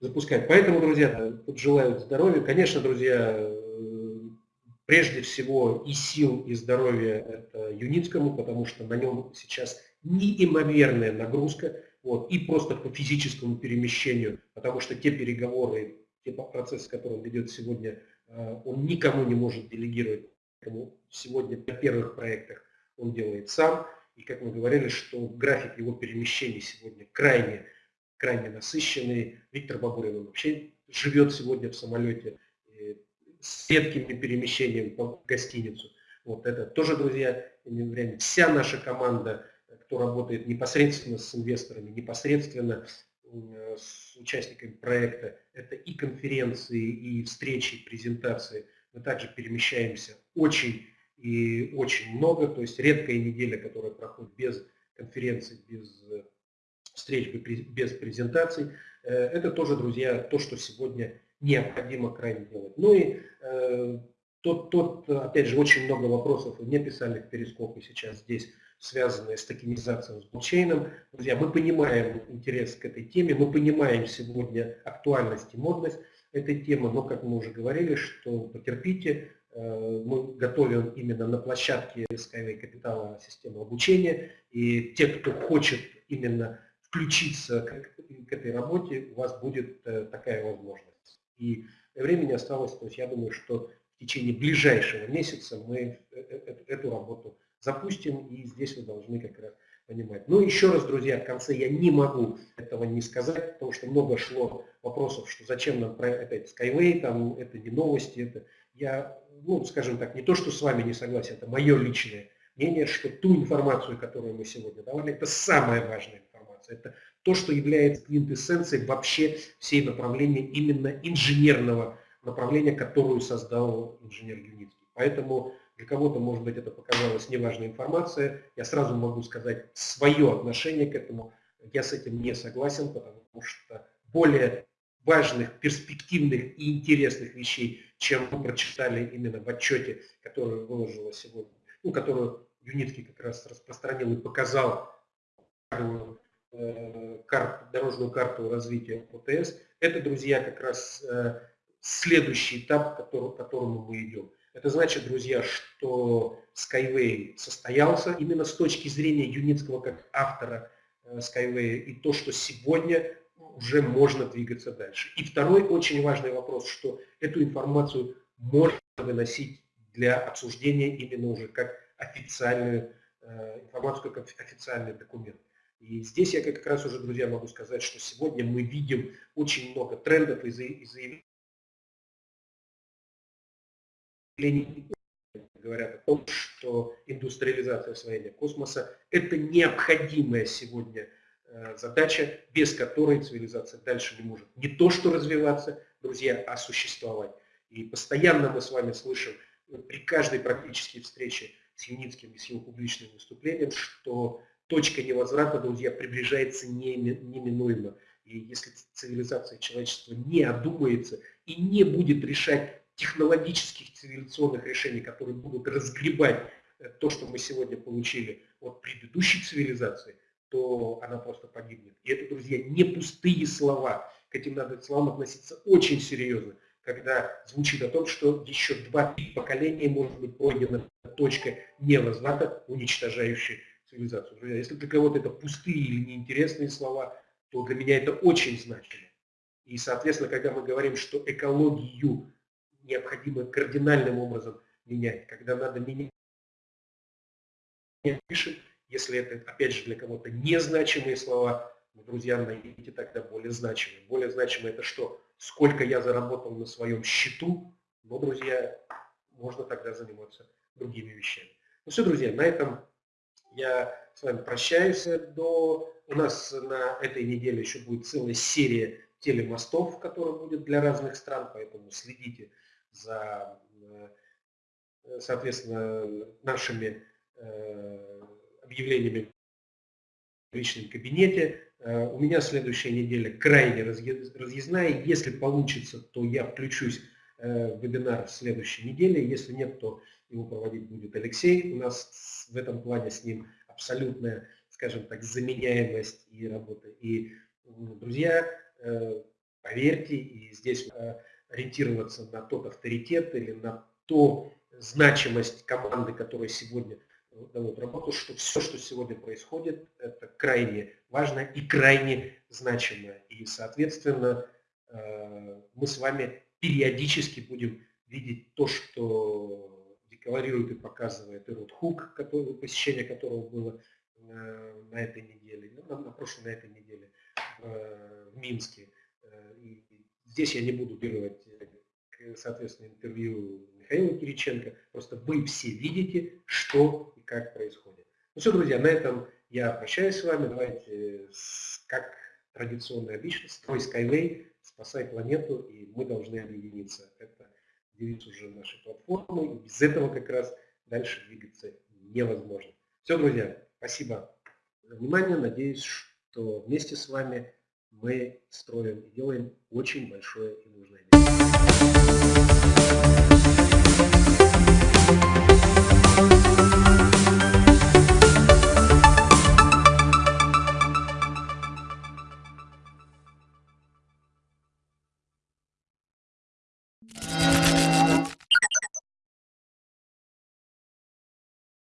запускать. Поэтому, друзья, желаю здоровья. Конечно, друзья, прежде всего и сил, и здоровья это Юницкому, потому что на нем сейчас неимоверная нагрузка, вот, и просто по физическому перемещению, потому что те переговоры, те процессы, которые он ведет сегодня, э, он никому не может делегировать. Сегодня на первых проектах он делает сам. И как мы говорили, что график его перемещений сегодня крайне, крайне насыщенный. Виктор Бабурин вообще живет сегодня в самолете с редкими перемещениями по гостиницу. Вот это тоже, друзья, время. Вся наша команда, кто работает непосредственно с инвесторами, непосредственно с участниками проекта, это и конференции, и встречи, и презентации. Мы также перемещаемся очень и очень много, то есть редкая неделя, которая проходит без конференций, без э, встреч, без презентаций. Э, это тоже, друзья, то, что сегодня необходимо крайне делать. Ну и э, тот, тот, опять же, очень много вопросов мне писали в перископе сейчас здесь, связанные с токенизацией, с блокчейном. Друзья, мы понимаем интерес к этой теме, мы понимаем сегодня актуальность и модность этой темы, но, как мы уже говорили, что потерпите, э, мы готовим именно на площадке Skyway Капитала систему обучения, и те, кто хочет именно включиться к, к этой работе, у вас будет э, такая возможность. И времени осталось, то есть я думаю, что в течение ближайшего месяца мы э, эту работу запустим, и здесь вы должны как раз понимать. Ну, еще раз, друзья, в конце я не могу этого не сказать, потому что много шло вопросов, что зачем нам про это Skyway, там, это не новости, это я, ну, скажем так, не то, что с вами не согласен, это мое личное мнение, что ту информацию, которую мы сегодня давали, это самая важная информация. Это то, что является квинтэссенцией вообще всей направления именно инженерного направления, которую создал инженер Юницкий. Поэтому для кого-то, может быть, это показалась неважная информация. Я сразу могу сказать свое отношение к этому. Я с этим не согласен, потому что более важных, перспективных и интересных вещей, чем мы прочитали именно в отчете, который выложила сегодня, ну, которую Юницкий как раз распространил и показал Э, карт, дорожную карту развития ОТС. Это, друзья, как раз э, следующий этап, к которому, к которому мы идем. Это значит, друзья, что Skyway состоялся именно с точки зрения Юницкого как автора э, Skyway и то, что сегодня уже можно двигаться дальше. И второй очень важный вопрос, что эту информацию можно выносить для обсуждения именно уже как официальную информацию, как официальный документ. И здесь я как раз уже, друзья, могу сказать, что сегодня мы видим очень много трендов и заявлений говорят о том, что индустриализация освоения космоса – это необходимая сегодня э, задача, без которой цивилизация дальше не может не то что развиваться, друзья, а существовать. И постоянно мы с вами слышим при каждой практически встрече с Юницким и с его публичным выступлением, что точка невозврата, друзья, приближается неминуемо. И если цивилизация человечества не одумается и не будет решать технологических цивилизационных решений, которые будут разгребать э, то, что мы сегодня получили от предыдущей цивилизации, то она просто погибнет. И это, друзья, не пустые слова. К этим надо словам относиться очень серьезно, когда звучит о том, что еще два-три поколения может быть пройдена точка невозврата, уничтожающая цивилизацию. Друзья, если для кого-то это пустые или неинтересные слова, то для меня это очень значимо. И, соответственно, когда мы говорим, что экологию необходимо кардинальным образом менять, когда надо менять, пишем, если это, опять же, для кого-то незначимые слова, ну, друзья, найдите тогда более значимые. Более значимые это что? Сколько я заработал на своем счету, но, друзья, можно тогда заниматься другими вещами. Ну все, друзья, на этом я с вами прощаюсь до... У нас на этой неделе еще будет целая серия телемостов, которая будет для разных стран, поэтому следите за, э, соответственно, нашими э, объявлениями в личном кабинете. Э, у меня следующая неделя крайне разъездная. Если получится, то я включусь в вебинар в следующей неделе. Если нет, то его проводить будет Алексей. У нас в этом плане с ним абсолютная, скажем так, заменяемость и работа. И, друзья, э, Поверьте, и здесь э, ориентироваться на тот авторитет или на ту значимость команды, которая сегодня дает работу, что все, что сегодня происходит, это крайне важно и крайне значимо. И, соответственно, э, мы с вами периодически будем видеть то, что декларирует и показывает Ирод Хук, который, посещение которого было э, на этой неделе, ну, на, на прошлой, на этой неделе э, в Минске. И здесь я не буду делать, соответственно, интервью Михаила Кириченко. Просто вы все видите, что и как происходит. Ну все, друзья, на этом я прощаюсь с вами. Давайте, как традиционно обычно, строй Skyway, спасай планету, и мы должны объединиться. Это девиз уже нашей платформы. И без этого как раз дальше двигаться невозможно. Все, друзья, спасибо за внимание. Надеюсь, что вместе с вами мы строим и делаем очень большое и нужное дело. Thank you.